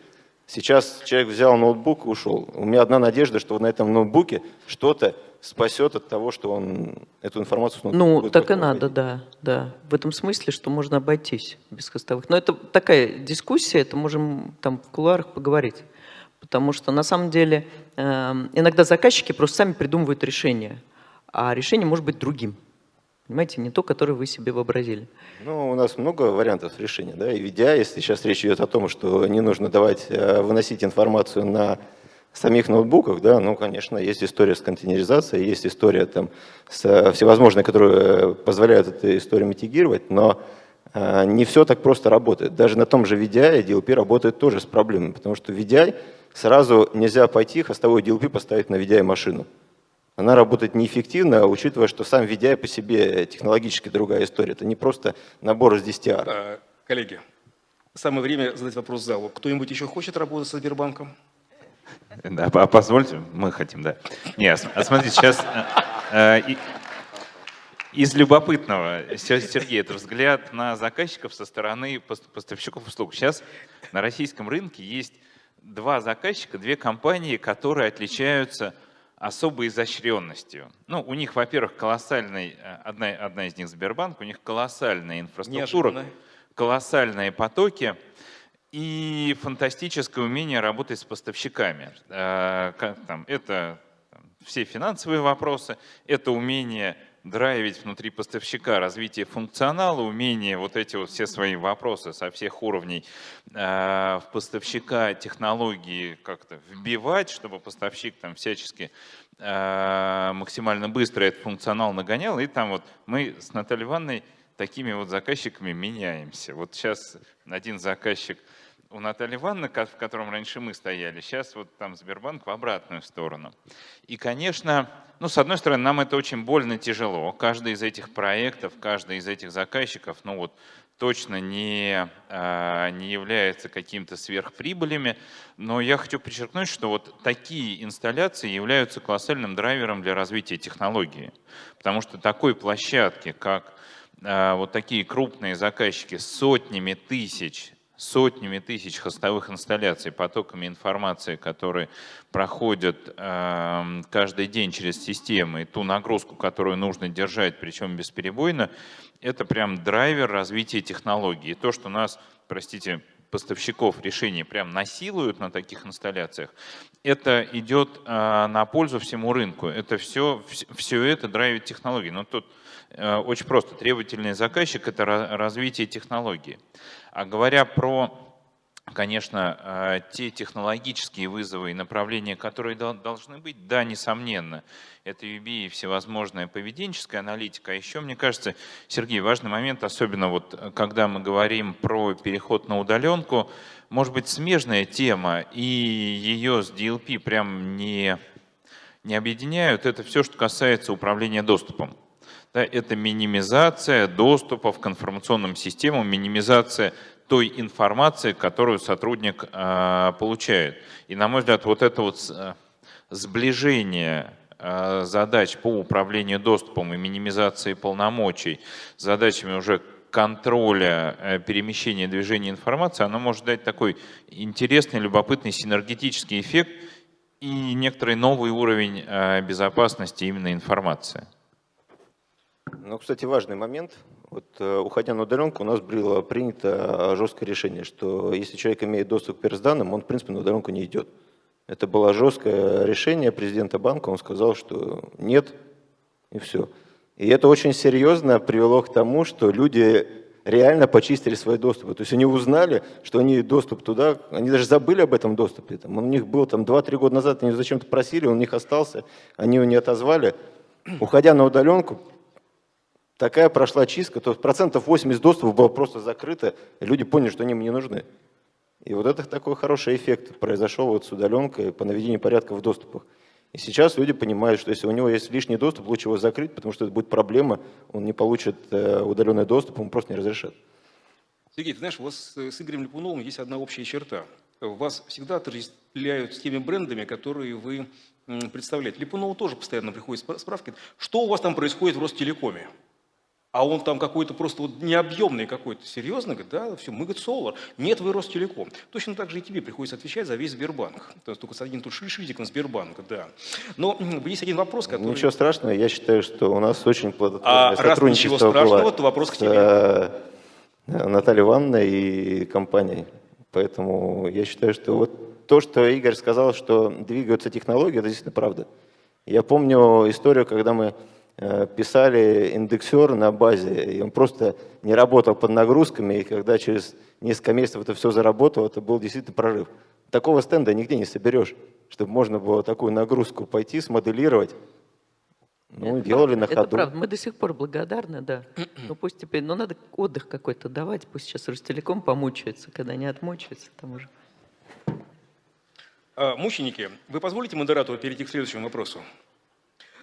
сейчас человек взял ноутбук и ушел. У меня одна надежда, что на этом ноутбуке что-то спасет от того, что он эту информацию... Ну, так и надо, да, да. В этом смысле, что можно обойтись без хостовых. Но это такая дискуссия, это можем там в кулуарах поговорить. Потому что на самом деле э, иногда заказчики просто сами придумывают решение, а решение может быть другим. Понимаете, не то, которое вы себе вообразили. Ну, у нас много вариантов решения, да, и ведя, если сейчас речь идет о том, что не нужно давать, э, выносить информацию на самих ноутбуках, да, ну, конечно, есть история с контейнеризацией, есть история там с э, всевозможной, которые позволяют эту историю митигировать, но э, не все так просто работает. Даже на том же VDI DLP работает тоже с проблемами, потому что VDI сразу нельзя пойти хостовой DLP поставить на VDI машину. Она работает неэффективно, учитывая, что сам VDI по себе технологически другая история. Это не просто набор из 10 ар. А, коллеги, самое время задать вопрос залу. Кто-нибудь еще хочет работать со Сбербанком? Да, позвольте, мы хотим, да. Нет, а смотрите, сейчас э, э, из любопытного, Сергей, это взгляд на заказчиков со стороны поставщиков услуг. Сейчас на российском рынке есть два заказчика, две компании, которые отличаются особой изощренностью. Ну, у них, во-первых, колоссальный, э, одна, одна из них Сбербанк, у них колоссальная инфраструктура, Неожиданно. колоссальные потоки – и фантастическое умение работать с поставщиками. Э, это все финансовые вопросы, это умение драйвить внутри поставщика развитие функционала, умение вот эти вот все свои вопросы со всех уровней э, в поставщика технологии как-то вбивать, чтобы поставщик там всячески э, максимально быстро этот функционал нагонял. И там вот мы с Натальей Ивановной такими вот заказчиками меняемся. Вот сейчас один заказчик у Натальи Ивановны, в котором раньше мы стояли, сейчас вот там Сбербанк в обратную сторону. И, конечно, ну, с одной стороны, нам это очень больно тяжело. Каждый из этих проектов, каждый из этих заказчиков, ну вот точно не, а, не является каким-то сверхприбылями, но я хочу подчеркнуть, что вот такие инсталляции являются колоссальным драйвером для развития технологии. Потому что такой площадки, как а, вот такие крупные заказчики с сотнями тысяч сотнями тысяч хостовых инсталляций, потоками информации, которые проходят э, каждый день через системы, и ту нагрузку, которую нужно держать, причем бесперебойно, это прям драйвер развития технологий. И то, что нас, простите, поставщиков решений прям насилуют на таких инсталляциях, это идет э, на пользу всему рынку. Это все, все это драйвит технологии. Но тут э, очень просто. Требовательный заказчик – это развитие технологии. А говоря про, конечно, э, те технологические вызовы и направления, которые должны быть, да, несомненно, это UB и всевозможная поведенческая аналитика. А еще, мне кажется, Сергей, важный момент, особенно вот э, когда мы говорим про переход на удаленку, может быть, смежная тема, и ее с DLP прям не, не объединяют, это все, что касается управления доступом. Да, это минимизация доступов к информационным системам, минимизация той информации, которую сотрудник э, получает. И, на мой взгляд, вот это вот э, сближение э, задач по управлению доступом и минимизации полномочий задачами уже контроля э, перемещения движения информации, оно может дать такой интересный, любопытный синергетический эффект и некоторый новый уровень э, безопасности именно информации. Ну, кстати, важный момент. Вот, э, уходя на удаленку, у нас было принято жесткое решение, что если человек имеет доступ к персданным, он, в принципе, на удаленку не идет. Это было жесткое решение президента банка, он сказал, что нет, и все. И это очень серьезно привело к тому, что люди реально почистили свои доступы. То есть они узнали, что они доступ туда, они даже забыли об этом доступе. Там, он у них был там 2-3 года назад, они зачем-то просили, он у них остался, они его не отозвали. Уходя на удаленку, такая прошла чистка, то процентов 80 доступов было просто закрыто, и люди поняли, что они им не нужны. И вот это такой хороший эффект произошел вот с удаленкой по наведению порядка в доступах. И сейчас люди понимают, что если у него есть лишний доступ, лучше его закрыть, потому что это будет проблема, он не получит э, удаленный доступ, он просто не разрешат. Сергей, ты знаешь, у вас с Игорем Липуновым есть одна общая черта. Вас всегда отождествляют с теми брендами, которые вы представляете. Липунову тоже постоянно приходят справки. Что у вас там происходит в Ростелекоме? А он там какой-то просто вот необъемный какой-то, серьезно, говорит, да, все, мы, говорит, Solar, нет, вы Ростелеком. Точно так же и тебе приходится отвечать за весь Сбербанк. То есть только с один тут шишитик на Сбербанк, да. Но есть один вопрос, который... Ничего страшного, я считаю, что у нас очень плодотворное а сотрудничество раз ничего страшного, было то вопрос к тебе. С э, Натальей Ивановной и компанией. Поэтому я считаю, что вот то, что Игорь сказал, что двигаются технологии, это действительно правда. Я помню историю, когда мы Э, писали индексер на базе, и он просто не работал под нагрузками, и когда через несколько месяцев это все заработало, это был действительно прорыв. Такого стенда нигде не соберешь, чтобы можно было такую нагрузку пойти, смоделировать. Ну, это делали правда, на ходу. Это правда, мы до сих пор благодарны, да. Ну пусть теперь, но надо отдых какой-то давать, пусть сейчас Ростелеком помучается, когда не отмучается, там уже. А, мученики, вы позволите модератору перейти к следующему вопросу?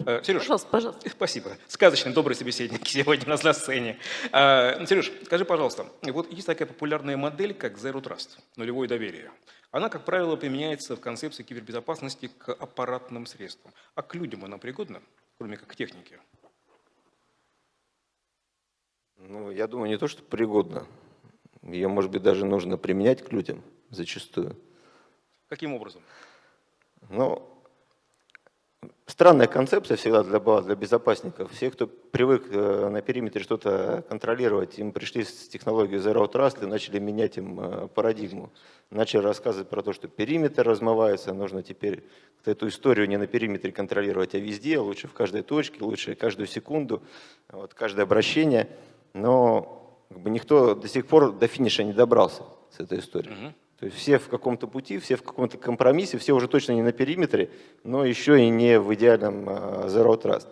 Э, Сереж, пожалуйста, пожалуйста. Спасибо. Сказочный, добрый собеседник сегодня у нас на сцене. Э, Сереж, скажи, пожалуйста, вот есть такая популярная модель, как Zero Trust, нулевое доверие. Она, как правило, применяется в концепции кибербезопасности к аппаратным средствам. А к людям она пригодна, кроме как к технике? Ну, я думаю, не то, что пригодна. Ее, может быть, даже нужно применять к людям зачастую. Каким образом? Ну, Странная концепция всегда для, для безопасников. Все, кто привык э, на периметре что-то контролировать, им пришли с технологией Zero Trust и начали менять им э, парадигму. Начали рассказывать про то, что периметр размывается, нужно теперь эту историю не на периметре контролировать, а везде, лучше в каждой точке, лучше каждую секунду, вот, каждое обращение. Но как бы, никто до сих пор до финиша не добрался с этой историей. То есть все в каком-то пути, все в каком-то компромиссе, все уже точно не на периметре, но еще и не в идеальном а, Zero Trust.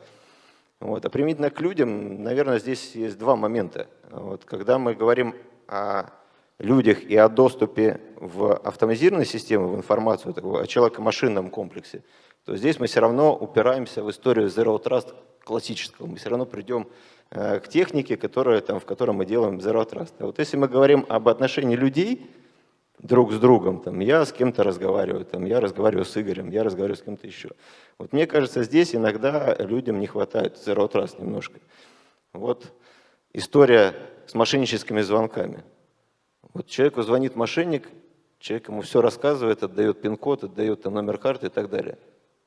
Вот. А применительно к людям, наверное, здесь есть два момента. Вот. Когда мы говорим о людях и о доступе в автоматизированные системы, в информацию, о человеко-машинном комплексе, то здесь мы все равно упираемся в историю Zero Trust классического. Мы все равно придем э, к технике, которая, там, в которой мы делаем Zero Trust. А вот если мы говорим об отношении людей, друг с другом. Там, я с кем-то разговариваю, там, я разговариваю с Игорем, я разговариваю с кем-то еще. Вот мне кажется, здесь иногда людям не хватает zero trust немножко. Вот история с мошенническими звонками. Вот человеку звонит мошенник, человек ему все рассказывает, отдает пин-код, отдает там, номер карты и так далее.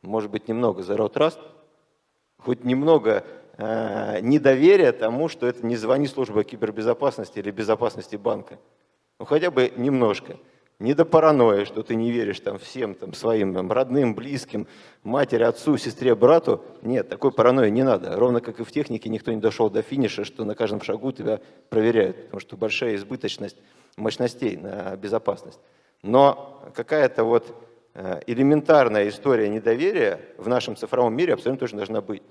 Может быть, немного zero trust, хоть немного э, недоверия тому, что это не звони служба кибербезопасности или безопасности банка. Ну хотя бы немножко. Не до паранойи, что ты не веришь там всем там, своим там, родным, близким, матери, отцу, сестре, брату. Нет, такой паранойи не надо. Ровно как и в технике никто не дошел до финиша, что на каждом шагу тебя проверяют, потому что большая избыточность мощностей на безопасность. Но какая-то вот э, элементарная история недоверия в нашем цифровом мире абсолютно точно должна быть.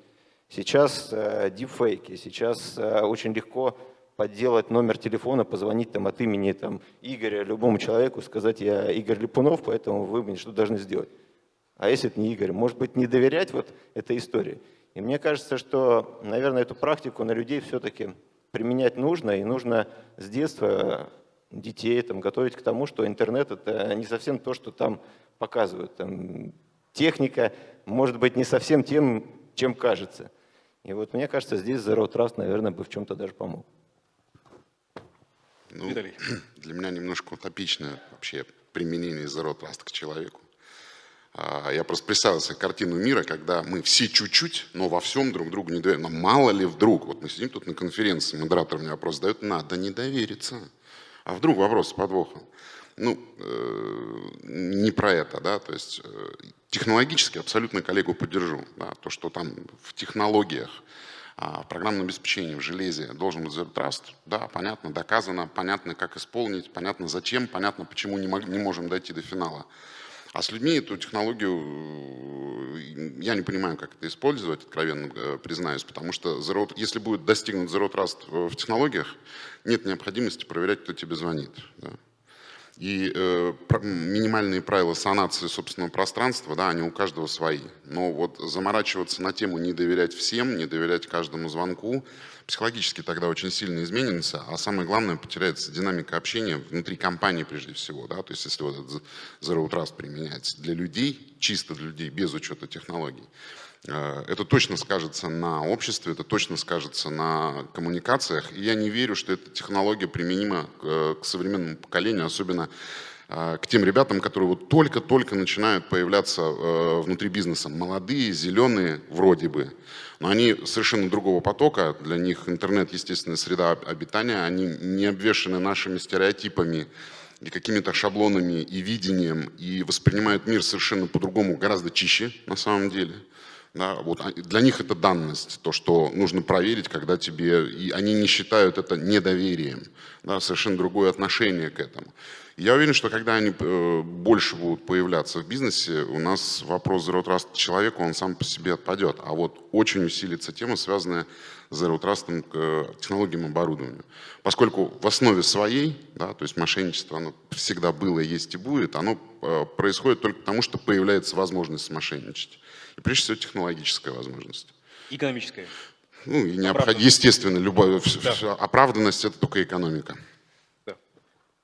Сейчас э, дипфейки, сейчас э, очень легко подделать номер телефона, позвонить там от имени там, Игоря любому человеку, сказать, я Игорь Липунов, поэтому вы мне что должны сделать. А если это не Игорь? Может быть, не доверять вот этой истории? И мне кажется, что, наверное, эту практику на людей все-таки применять нужно, и нужно с детства детей там, готовить к тому, что интернет — это не совсем то, что там показывают. Там, техника может быть не совсем тем, чем кажется. И вот мне кажется, здесь Zero Trust, наверное, бы в чем-то даже помог. Ну, Виталий. Для меня немножко утопичное вообще применение Zero Trust к человеку. А, я просто представил себе картину мира, когда мы все чуть-чуть, но во всем друг другу не доверяем. Но мало ли вдруг, вот мы сидим тут на конференции, модератор мне вопрос задает, надо не довериться. А вдруг вопрос с подвохом? Ну, э, не про это, да, то есть э, технологически абсолютно коллегу поддержу, да, то, что там в технологиях в программном обеспечении, в железе должен быть Zero Trust. Да, понятно, доказано, понятно, как исполнить, понятно, зачем, понятно, почему не, не можем дойти до финала. А с людьми эту технологию, э, я не понимаю, как это использовать, откровенно э, признаюсь, потому что zero, если будет достигнут Zero Trust в технологиях, нет необходимости проверять, кто тебе звонит. Да. И э, минимальные правила санации собственного пространства, да, они у каждого свои. Но вот заморачиваться на тему не доверять всем, не доверять каждому звонку, психологически тогда очень сильно изменится, а самое главное, потеряется динамика общения внутри компании прежде всего. Да? То есть если вот этот Zero Trust применяется для людей, чисто для людей, без учета технологий, это точно скажется на обществе, это точно скажется на коммуникациях. И я не верю, что эта технология применима к современному поколению, особенно к тем ребятам, которые вот только-только начинают появляться внутри бизнеса. Молодые, зеленые вроде бы, но они совершенно другого потока. Для них интернет, естественная среда обитания, они не обвешаны нашими стереотипами, и какими-то шаблонами и видением, и воспринимают мир совершенно по-другому, гораздо чище на самом деле. Да, вот для них это данность, то, что нужно проверить, когда тебе... И они не считают это недоверием, да, совершенно другое отношение к этому. Я уверен, что когда они э, больше будут появляться в бизнесе, у нас вопрос Zero Trust человека, он сам по себе отпадет. А вот очень усилится тема, связанная Zero Trust к технологиям оборудования. Поскольку в основе своей, да, то есть мошенничество, оно всегда было, есть и будет, оно э, происходит только потому, что появляется возможность мошенничать. И прежде всего технологическая возможность. Экономическая. Ну, и необходимо, естественно, любая да. оправданность – это только экономика.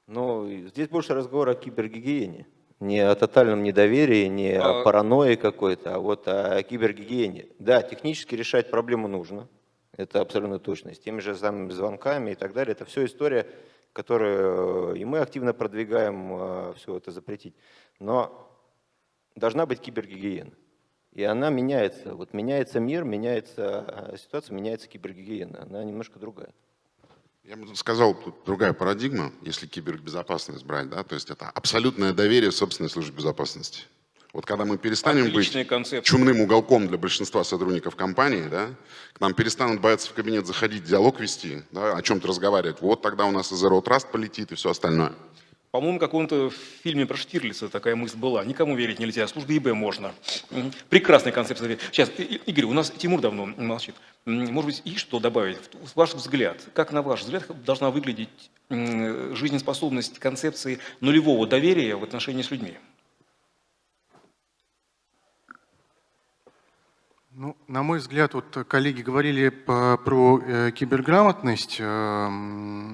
Но здесь больше разговор о кибергигиене. Не о тотальном недоверии, не а... о паранойи какой-то, а вот о кибергигиене. Да, технически решать проблему нужно. Это абсолютно точно. С теми же самыми звонками и так далее. Это все история, которую и мы активно продвигаем, а, все это запретить. Но должна быть кибергигиена. И она меняется. Вот меняется мир, меняется а, ситуация, меняется кибергигиена. Она немножко другая. Я бы сказал, тут другая парадигма, если кибербезопасность брать, да, то есть это абсолютное доверие собственной службе безопасности. Вот когда мы перестанем Отличная быть концепция. чумным уголком для большинства сотрудников компании, да, к нам перестанут бояться в кабинет заходить, диалог вести, да, о чем-то разговаривать, вот тогда у нас и Zero Trust полетит и все остальное. По-моему, в каком-то фильме про Штирлица такая мысль была. Никому верить нельзя, службе ИБ можно. Прекрасная концепция. Сейчас, Игорь, у нас Тимур давно молчит. Может быть, и что добавить? Ваш взгляд, как на ваш взгляд должна выглядеть жизнеспособность концепции нулевого доверия в отношении с людьми? Ну, на мой взгляд, вот коллеги говорили по, про э, киберграмотность. Э,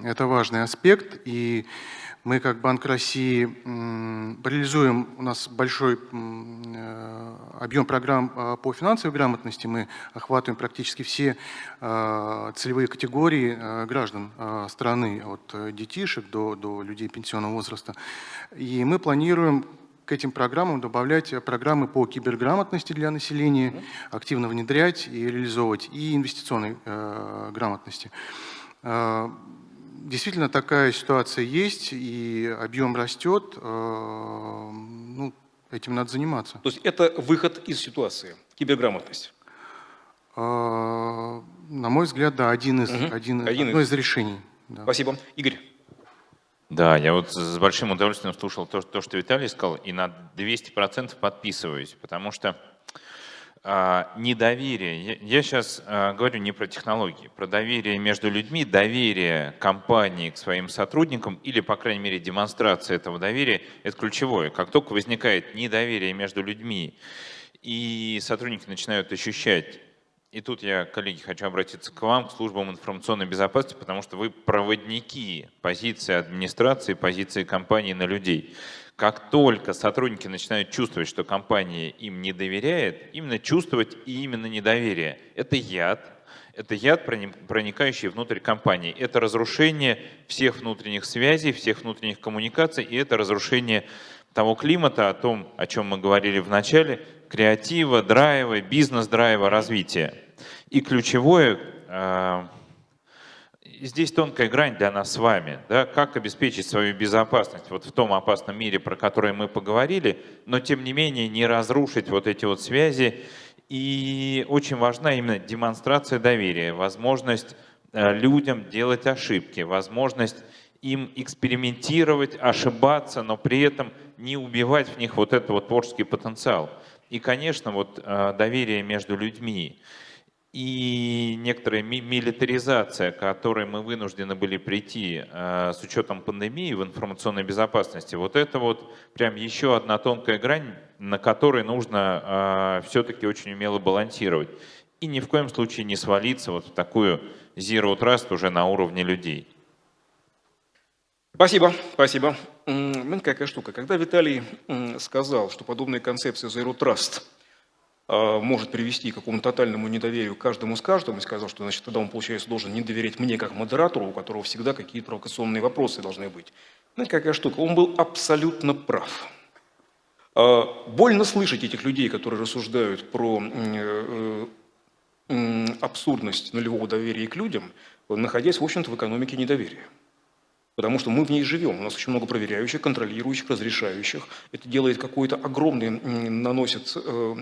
это важный аспект. И мы, как Банк России, реализуем, у нас большой э, объем программ э, по финансовой грамотности, мы охватываем практически все э, целевые категории граждан страны, от детишек до, до людей пенсионного возраста. И мы планируем к этим программам добавлять программы по киберграмотности для населения, активно внедрять и реализовывать, и инвестиционной грамотности действительно такая ситуация есть, и объем растет, э, ну, этим надо заниматься. То есть это выход из ситуации, киберграмотность? Э, на мой взгляд, да, один из, угу. один, один одно из, из решений. Да. Спасибо. Игорь. Да, я вот с большим удовольствием слушал то, то что Виталий сказал, и на 200% подписываюсь, потому что а, недоверие. Я сейчас а, говорю не про технологии, про доверие между людьми, доверие компании к своим сотрудникам или, по крайней мере, демонстрация этого доверия – это ключевое. Как только возникает недоверие между людьми, и сотрудники начинают ощущать и тут я, коллеги, хочу обратиться к вам, к службам информационной безопасности, потому что вы проводники позиции администрации, позиции компании на людей. Как только сотрудники начинают чувствовать, что компания им не доверяет, именно чувствовать и именно недоверие. Это яд, это яд, проникающий внутрь компании. Это разрушение всех внутренних связей, всех внутренних коммуникаций, и это разрушение того климата, о том, о чем мы говорили в начале, креатива, драйва, бизнес-драйва, развития. И ключевое, э, здесь тонкая грань для нас с вами, да, как обеспечить свою безопасность вот в том опасном мире, про который мы поговорили, но тем не менее не разрушить вот эти вот связи. И очень важна именно демонстрация доверия, возможность э, людям делать ошибки, возможность им экспериментировать, ошибаться, но при этом не убивать в них вот этот вот творческий потенциал. И, конечно, вот э, доверие между людьми и некоторая милитаризация, к которой мы вынуждены были прийти э, с учетом пандемии в информационной безопасности, вот это вот прям еще одна тонкая грань, на которой нужно э, все-таки очень умело балансировать. И ни в коем случае не свалиться вот в такую zero trust уже на уровне людей. Спасибо, спасибо. Знаете, какая штука? Когда Виталий сказал, что подобная концепция Zero Trust может привести к какому-то тотальному недоверию каждому с каждым и сказал, что значит, тогда он, получается, должен не доверять мне как модератору, у которого всегда какие-то провокационные вопросы должны быть. Знаете, какая штука? Он был абсолютно прав. Больно слышать этих людей, которые рассуждают про э, абсурдность нулевого доверия к людям, находясь, в общем-то, в экономике недоверия. Потому что мы в ней живем. У нас очень много проверяющих, контролирующих, разрешающих. Это делает какой-то огромный, наносит э,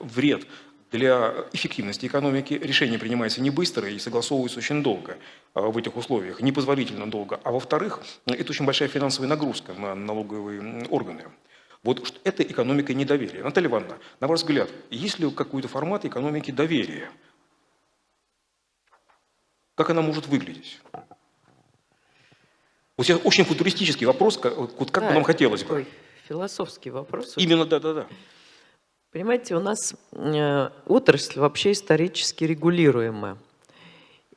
вред для эффективности экономики. Решение принимается не быстро и согласовывается очень долго э, в этих условиях, непозволительно долго. А во-вторых, это очень большая финансовая нагрузка на налоговые органы. Вот это экономика недоверия. Наталья Ивановна, на ваш взгляд, есть ли какой-то формат экономики доверия? Как она может выглядеть? Вот сейчас очень футуристический вопрос, как, вот как да, бы нам хотелось бы. Философский вопрос. Именно, да-да-да. Понимаете, у нас э, отрасль вообще исторически регулируемая.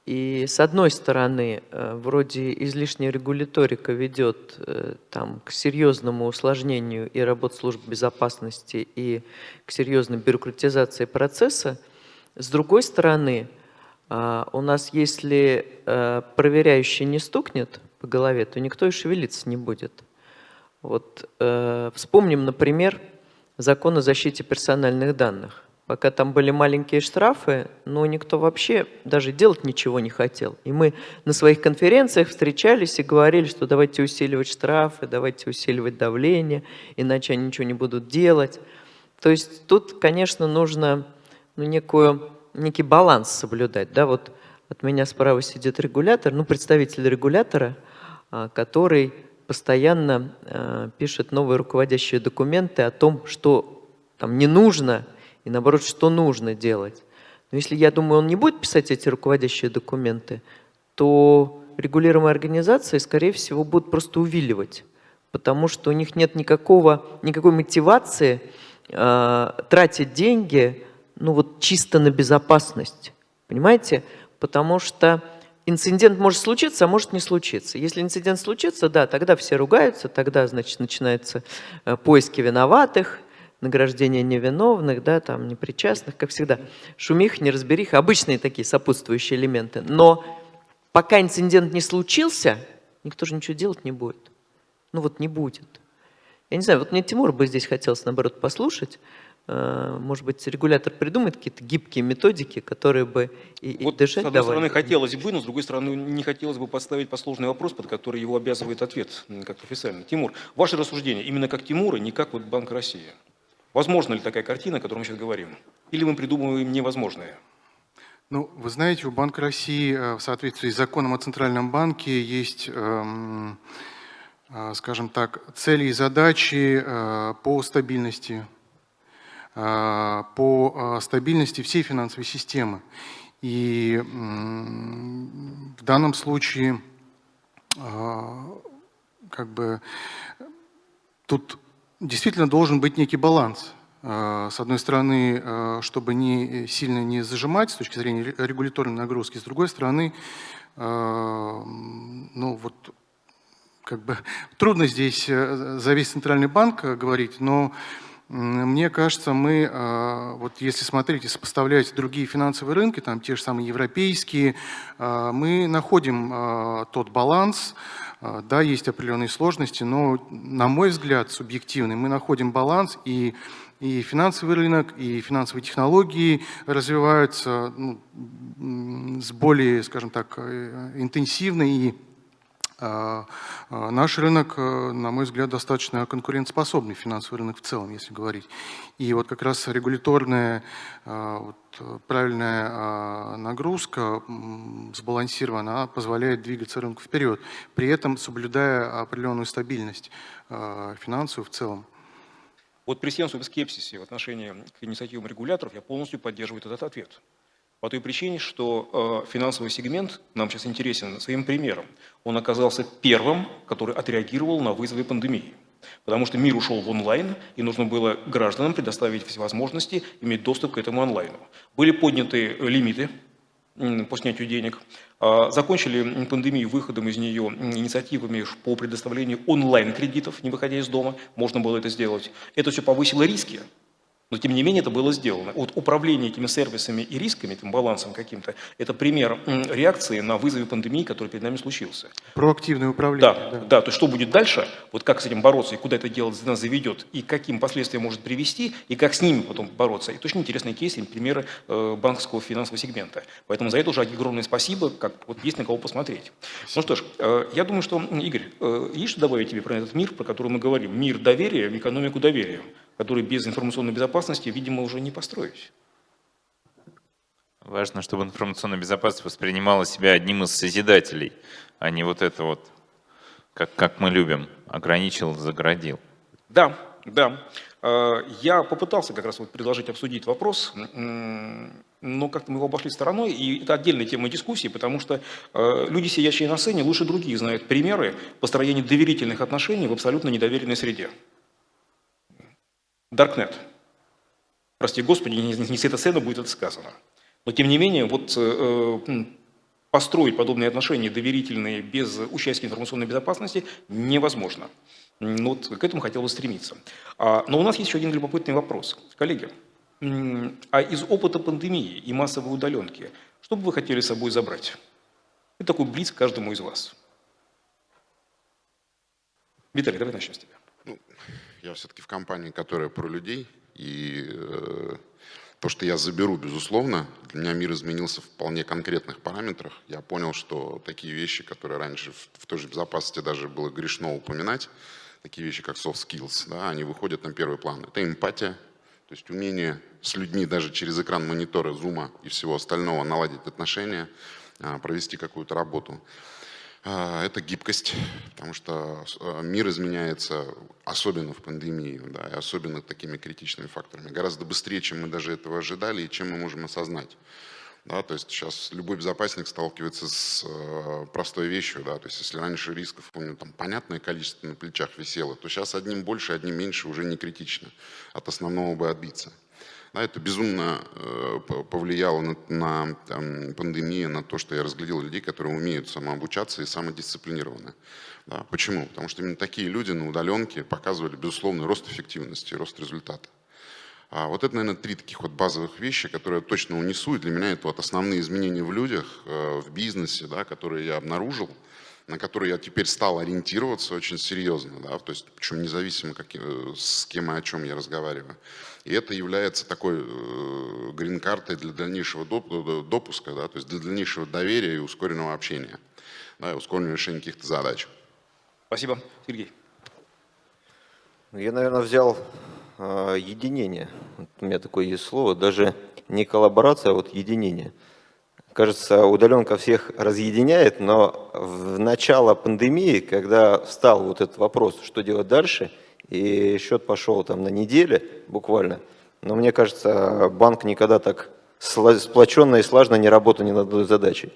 И с одной стороны, э, вроде излишняя регуляторика ведет э, там, к серьезному усложнению и работ служб безопасности, и к серьезной бюрократизации процесса. С другой стороны, э, у нас, если э, проверяющий не стукнет, по голове, то никто и шевелиться не будет. Вот э, вспомним, например, закон о защите персональных данных. Пока там были маленькие штрафы, но никто вообще даже делать ничего не хотел. И мы на своих конференциях встречались и говорили, что давайте усиливать штрафы, давайте усиливать давление, иначе они ничего не будут делать. То есть тут, конечно, нужно ну, некую, некий баланс соблюдать. Да? Вот от меня справа сидит регулятор, ну, представитель регулятора – который постоянно а, пишет новые руководящие документы о том, что там не нужно, и наоборот, что нужно делать. Но если, я думаю, он не будет писать эти руководящие документы, то регулируемые организации, скорее всего, будут просто увиливать, потому что у них нет никакого, никакой мотивации э, тратить деньги ну вот чисто на безопасность. Понимаете? Потому что инцидент может случиться, а может не случиться. Если инцидент случится, да, тогда все ругаются, тогда, значит, начинаются э, поиски виноватых, награждение невиновных, да, там, непричастных, как всегда. Шумих, неразбериха, обычные такие сопутствующие элементы. Но пока инцидент не случился, никто же ничего делать не будет. Ну вот не будет. Я не знаю, вот мне Тимур бы здесь хотелось, наоборот, послушать, может быть, регулятор придумает какие-то гибкие методики, которые бы и, вот, дышать С одной давали. стороны, хотелось бы, но с другой стороны, не хотелось бы поставить посложный вопрос, под который его обязывает ответ, как официально. Тимур, ваше рассуждение именно как Тимура, не как вот Банк России. Возможно ли такая картина, о которой мы сейчас говорим? Или мы придумываем невозможное? Ну, вы знаете, у Банка России э, в соответствии с законом о Центральном банке есть, эм, э, скажем так, цели и задачи э, по стабильности Э, по э, стабильности всей финансовой системы. И в данном случае э, как бы тут действительно должен быть некий баланс. С одной стороны, чтобы не сильно не зажимать с точки зрения регуляторной нагрузки, с другой стороны, ну вот как бы трудно здесь за весь центральный банк говорить, но мне кажется, мы, а, вот если смотреть и сопоставлять другие финансовые рынки, там те же самые европейские, а, мы находим а, тот баланс, да, есть определенные сложности, но, на мой взгляд, субъективный, мы находим баланс, и, и финансовый рынок, и финансовые технологии развиваются ну, с более, скажем так, э, интенсивно и наш рынок, э, на мой взгляд, достаточно конкурентоспособный, финансовый рынок в целом, если говорить. И вот как раз регуляторная, а, вот, правильная нагрузка сбалансированная, она позволяет двигаться рынку вперед, при этом соблюдая определенную стабильность финансовую в целом. Вот при всем своем скепсисе в отношении к инициативам регуляторов я полностью поддерживаю этот ответ. По той причине, что э, финансовый сегмент нам сейчас интересен своим примером. Он оказался первым, который отреагировал на вызовы пандемии. Потому что мир ушел в онлайн, и нужно было гражданам предоставить все возможности иметь доступ к этому онлайну. Были подняты лимиты по снятию денег. А, закончили пандемию выходом из нее инициативами по предоставлению онлайн-кредитов, не выходя из дома. Можно было это сделать. Это все повысило риски Но тем не менее это было сделано. Вот управление этими сервисами и рисками, этим балансом каким-то, это пример реакции на вызовы пандемии, который перед нами случился. Проактивное управление. Да, да, да, то есть что будет дальше, вот как с этим бороться и куда это дело нас заведет, и каким последствиям может привести, и как с ними потом бороться. Это очень интересные кейсы, примеры э, банковского финансового сегмента. Поэтому за это уже огромное спасибо, как вот есть на кого посмотреть. Ну что ж, э, я думаю, что, Игорь, э, есть что добавить тебе про этот мир, про который мы говорим? Мир доверия в экономику доверия который без информационной безопасности, видимо, уже не построить. Важно, чтобы информационная безопасность воспринимала себя одним из созидателей, а не вот это вот, как, как мы любим, ограничил, заградил. Да, да. А, я попытался как раз вот предложить обсудить вопрос, но как-то мы его обошли стороной, и это отдельная тема дискуссии, потому что а, люди, сидящие на сцене, лучше других знают примеры построения доверительных отношений в абсолютно недоверенной среде. Даркнет. Прости Господи, не, с этой сцены будет это сказано. Но тем не менее, вот э, построить подобные отношения доверительные без участия информационной безопасности невозможно. Ну вот к этому хотел бы стремиться. А, но у нас есть еще один любопытный вопрос. Коллеги, а из опыта пандемии и массовой удаленки, что бы вы хотели с собой забрать? Это такой близ каждому из вас. Виталий, давай начнем с тебя. Я все-таки в компании, которая про людей, и э, то, что я заберу, безусловно, для меня мир изменился в вполне конкретных параметрах. Я понял, что такие вещи, которые раньше в, в той же безопасности даже было грешно упоминать, такие вещи, как soft skills, да, они выходят на первый план. Это эмпатия, то есть умение с людьми даже через экран монитора, зума и всего остального наладить отношения, а, провести какую-то работу. А, это гибкость, потому что а, мир изменяется, особенно в пандемии, да, и особенно такими критичными факторами, гораздо быстрее, чем мы даже этого ожидали и чем мы можем осознать. Да, то есть сейчас любой безопасник сталкивается с э, простой вещью, да, то есть если раньше рисков, помню, там понятное количество на плечах висело, то сейчас одним больше, одним меньше уже не критично, от основного бы отбиться. Да, это безумно э, повлияло на, на там, пандемию, на то, что я разглядел людей, которые умеют самообучаться и самодисциплинированы. Да, почему? Потому что именно такие люди на удаленке показывали безусловный рост эффективности, рост результата. А вот это, наверное, три таких вот базовых вещи, которые я точно унесу, и для меня это вот основные изменения в людях, э, в бизнесе, да, которые я обнаружил, на которые я теперь стал ориентироваться очень серьезно, да, то есть причем независимо, как, э, с кем и о чем я разговариваю. И это является такой э, грин-картой для дальнейшего допуска, да, то есть для дальнейшего доверия и ускоренного общения, да, и ускоренного решения каких-то задач. Спасибо. Сергей. Я, наверное, взял э, единение. Вот у меня такое есть слово, даже не коллаборация, а вот единение. Кажется, удаленка всех разъединяет, но в начало пандемии, когда встал вот этот вопрос, что делать дальше – и счет пошел там на неделе буквально. Но мне кажется, банк никогда так сплоченно и слажно не работал ни над одной задачей.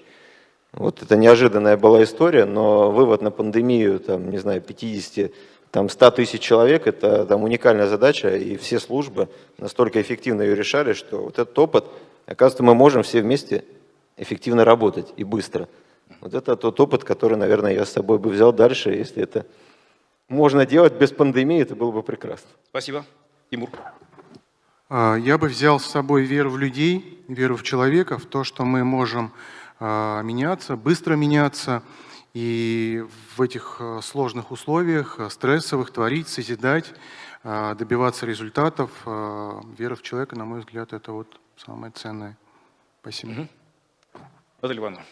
Вот это неожиданная была история, но вывод на пандемию, там, не знаю, 50, там, 100 тысяч человек, это там, уникальная задача, и все службы настолько эффективно ее решали, что вот этот опыт, оказывается, мы можем все вместе эффективно работать и быстро. Вот это тот опыт, который, наверное, я с собой бы взял дальше, если это можно делать без пандемии, это было бы прекрасно. Спасибо. Тимур. А, я бы взял с собой веру в людей, веру в человека, в то, что мы можем а, меняться, быстро меняться, и в этих а, сложных условиях, стрессовых, творить, созидать, добиваться результатов. Вера в человека, на мой взгляд, это вот самое ценное. Спасибо. Угу. Наталья Ивановна.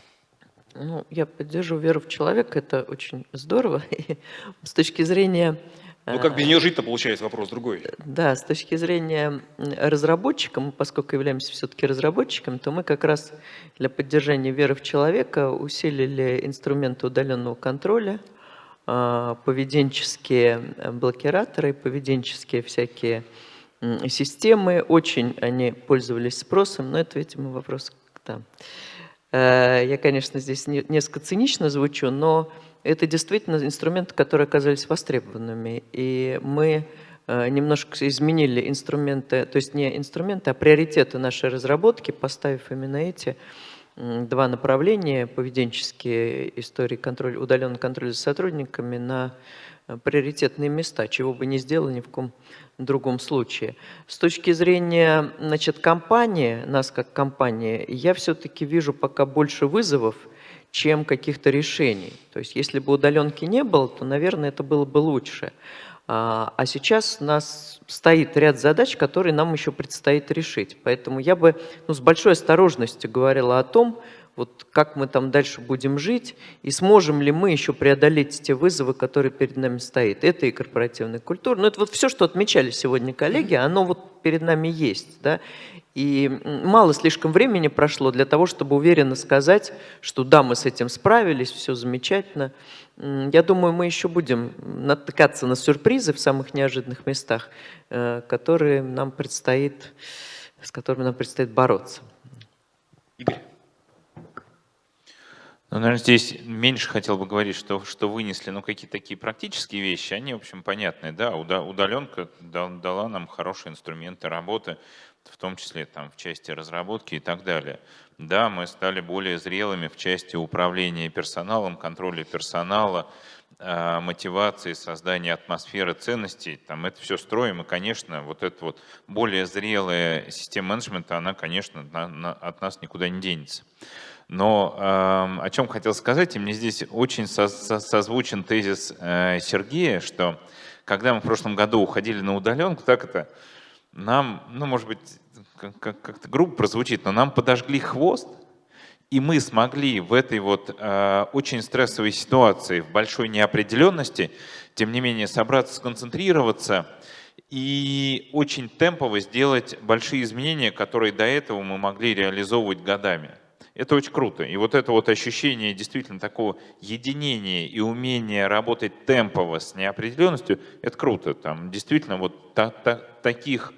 Ну, я поддерживаю веру в человека, это очень здорово. И с точки зрения... Ну, как без нее жить-то, получается, вопрос другой. Да, с точки зрения разработчика, поскольку являемся все-таки разработчиком, то мы как раз для поддержания веры в человека усилили инструменты удаленного контроля, а, поведенческие блокираторы, поведенческие всякие системы. Очень они пользовались спросом, но это, видимо, вопрос... Да. Э, я, конечно, здесь несколько цинично звучу, но это действительно инструменты, которые оказались востребованными. И мы э, немножко изменили инструменты, то есть не инструменты, а приоритеты нашей разработки, поставив именно эти два направления, поведенческие истории, контроль, удаленный контроль за сотрудниками на приоритетные места, чего бы не сделал ни в ком другом случае. С точки зрения значит, компании, нас как компании, я все-таки вижу пока больше вызовов, чем каких-то решений. То есть если бы удаленки не было, то, наверное, это было бы лучше. А, а сейчас у нас стоит ряд задач, которые нам еще предстоит решить. Поэтому я бы ну, с большой осторожностью говорила о том, вот как мы там дальше будем жить, и сможем ли мы еще преодолеть те вызовы, которые перед нами стоят. Это и корпоративная культура. Но это вот все, что отмечали сегодня коллеги, оно вот перед нами есть. Да? И мало слишком времени прошло для того, чтобы уверенно сказать, что да, мы с этим справились, все замечательно. Я думаю, мы еще будем натыкаться на сюрпризы в самых неожиданных местах, э, которые нам предстоит, с которыми нам предстоит бороться. Игорь. Ну, наверное, здесь меньше хотел бы говорить, что, что вынесли ну, какие-то такие практические вещи, они, в общем, понятные. Да, удаленка дала нам хорошие инструменты работы, в том числе там, в части разработки и так далее. Да, мы стали более зрелыми в части управления персоналом, контроля персонала, а, мотивации, создания атмосферы ценностей, там это все строим, и, конечно, вот эта вот более зрелая система менеджмента, она, конечно, на, на, от нас никуда не денется. Но э, о чем хотел сказать, и мне здесь очень со со созвучен тезис э, Сергея, что когда мы в прошлом году уходили на удаленку, так это нам, ну, может быть, как-то как грубо прозвучит, но нам подожгли хвост, и мы смогли в этой вот э, очень стрессовой ситуации, в большой неопределенности, тем не менее собраться, сконцентрироваться и очень темпово сделать большие изменения, которые до этого мы могли реализовывать годами. Это очень круто. И вот это вот ощущение действительно такого единения и умения работать темпово с неопределенностью, это круто. Там действительно вот та, та, таких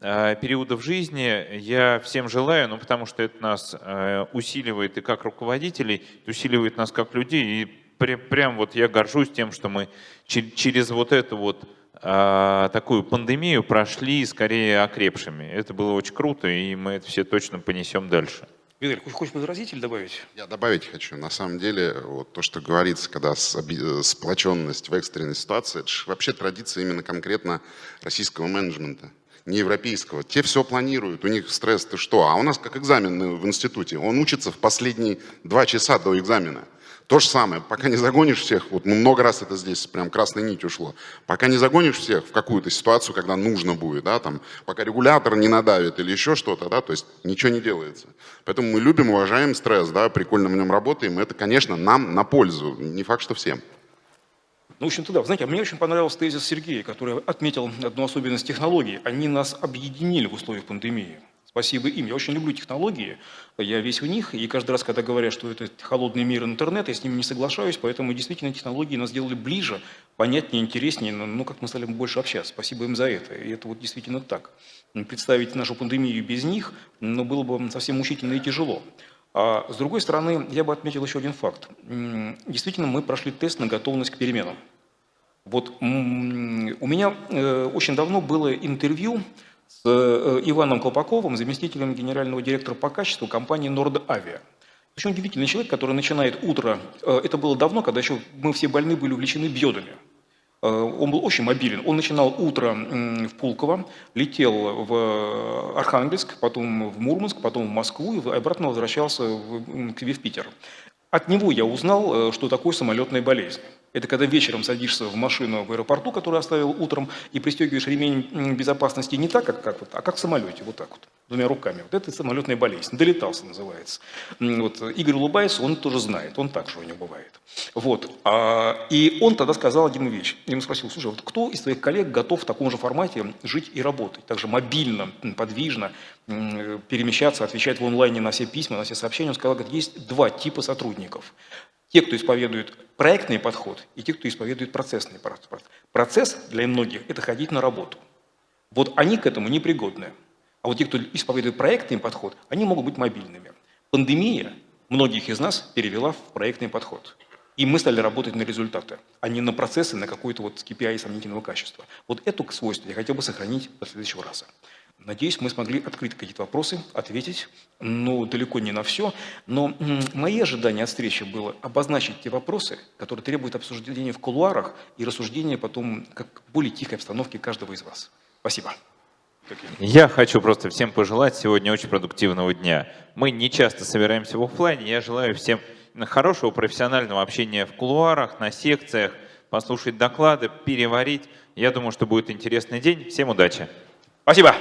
э, периодов жизни я всем желаю, ну потому что это нас э, усиливает и как руководителей, усиливает нас как людей. И при, прям вот я горжусь тем, что мы чер, через вот эту вот э, такую пандемию прошли скорее окрепшими. Это было очень круто, и мы это все точно понесем дальше. Виталий, хочешь возразить или добавить? Я добавить хочу. На самом деле, вот то, что говорится, когда сплоченность в экстренной ситуации, это вообще традиция именно конкретно российского менеджмента не европейского. Те все планируют, у них стресс, ты что? А у нас как экзамен в институте. Он учится в последние два часа до экзамена. То же самое, пока не загонишь всех, вот много раз это здесь прям красной нить ушло, пока не загонишь всех в какую-то ситуацию, когда нужно будет, да, там, пока регулятор не надавит или еще что-то, да, то есть ничего не делается. Поэтому мы любим, уважаем стресс, да, прикольно в нем работаем, это, конечно, нам на пользу, не факт, что всем. Ну, в общем-то, да. Знаете, мне очень понравился тезис Сергея, который отметил одну особенность технологий. Они нас объединили в условиях пандемии. Спасибо им. Я очень люблю технологии, я весь в них, и каждый раз, когда говорят, что это холодный мир интернета, я с ними не соглашаюсь, поэтому действительно технологии нас сделали ближе, понятнее, интереснее, ну, как мы стали больше общаться. Спасибо им за это, и это вот действительно так. Представить нашу пандемию без них, ну, было бы совсем мучительно и тяжело. А с другой стороны, я бы отметил еще один факт. Действительно, мы прошли тест на готовность к переменам. Вот у меня э, очень давно было интервью с э, Иваном Колпаковым, заместителем генерального директора по качеству компании Нордавиа. Очень удивительный человек, который начинает утро, э, это было давно, когда еще мы все больны были увлечены бьодами. Э, он был очень мобилен. Он начинал утро в Пулково, летел в Архангельск, потом в Мурманск, потом в Москву и обратно возвращался в, в Питер. От него я узнал, что такое самолетная болезнь. Это когда вечером садишься в машину в аэропорту, которую оставил утром, и пристегиваешь ремень безопасности не так, как, как вот, а как в самолете, вот так вот, двумя руками. Вот это самолетная болезнь, долетался называется. Вот, Игорь улыбается, он тоже знает, он так же у него бывает. Вот, а, и он тогда сказал один вещь. Я ему спросил, слушай, вот кто из твоих коллег готов в таком же формате жить и работать, также мобильно, подвижно, перемещаться, отвечать в онлайне на все письма, на все сообщения? Он сказал, говорит, есть два типа сотрудников. Те, кто исповедует проектный подход, и те, кто исповедует процессный подход. Процесс для многих – это ходить на работу. Вот они к этому непригодны. А вот те, кто исповедует проектный подход, они могут быть мобильными. Пандемия многих из нас перевела в проектный подход. И мы стали работать на результаты, а не на процессы, на какой-то вот KPI сомнительного качества. Вот эту свойство я хотел бы сохранить до следующего раза. Надеюсь, мы смогли открыть какие-то вопросы, ответить, ну, далеко не на все. Но мои ожидания от встречи было обозначить те вопросы, которые требуют обсуждения в кулуарах и рассуждения потом как более тихой обстановке каждого из вас. Спасибо. Я хочу просто всем пожелать сегодня очень продуктивного дня. Мы не часто собираемся в офлайне. Я желаю всем хорошего профессионального общения в кулуарах, на секциях, послушать доклады, переварить. Я думаю, что будет интересный день. Всем удачи. Спасибо.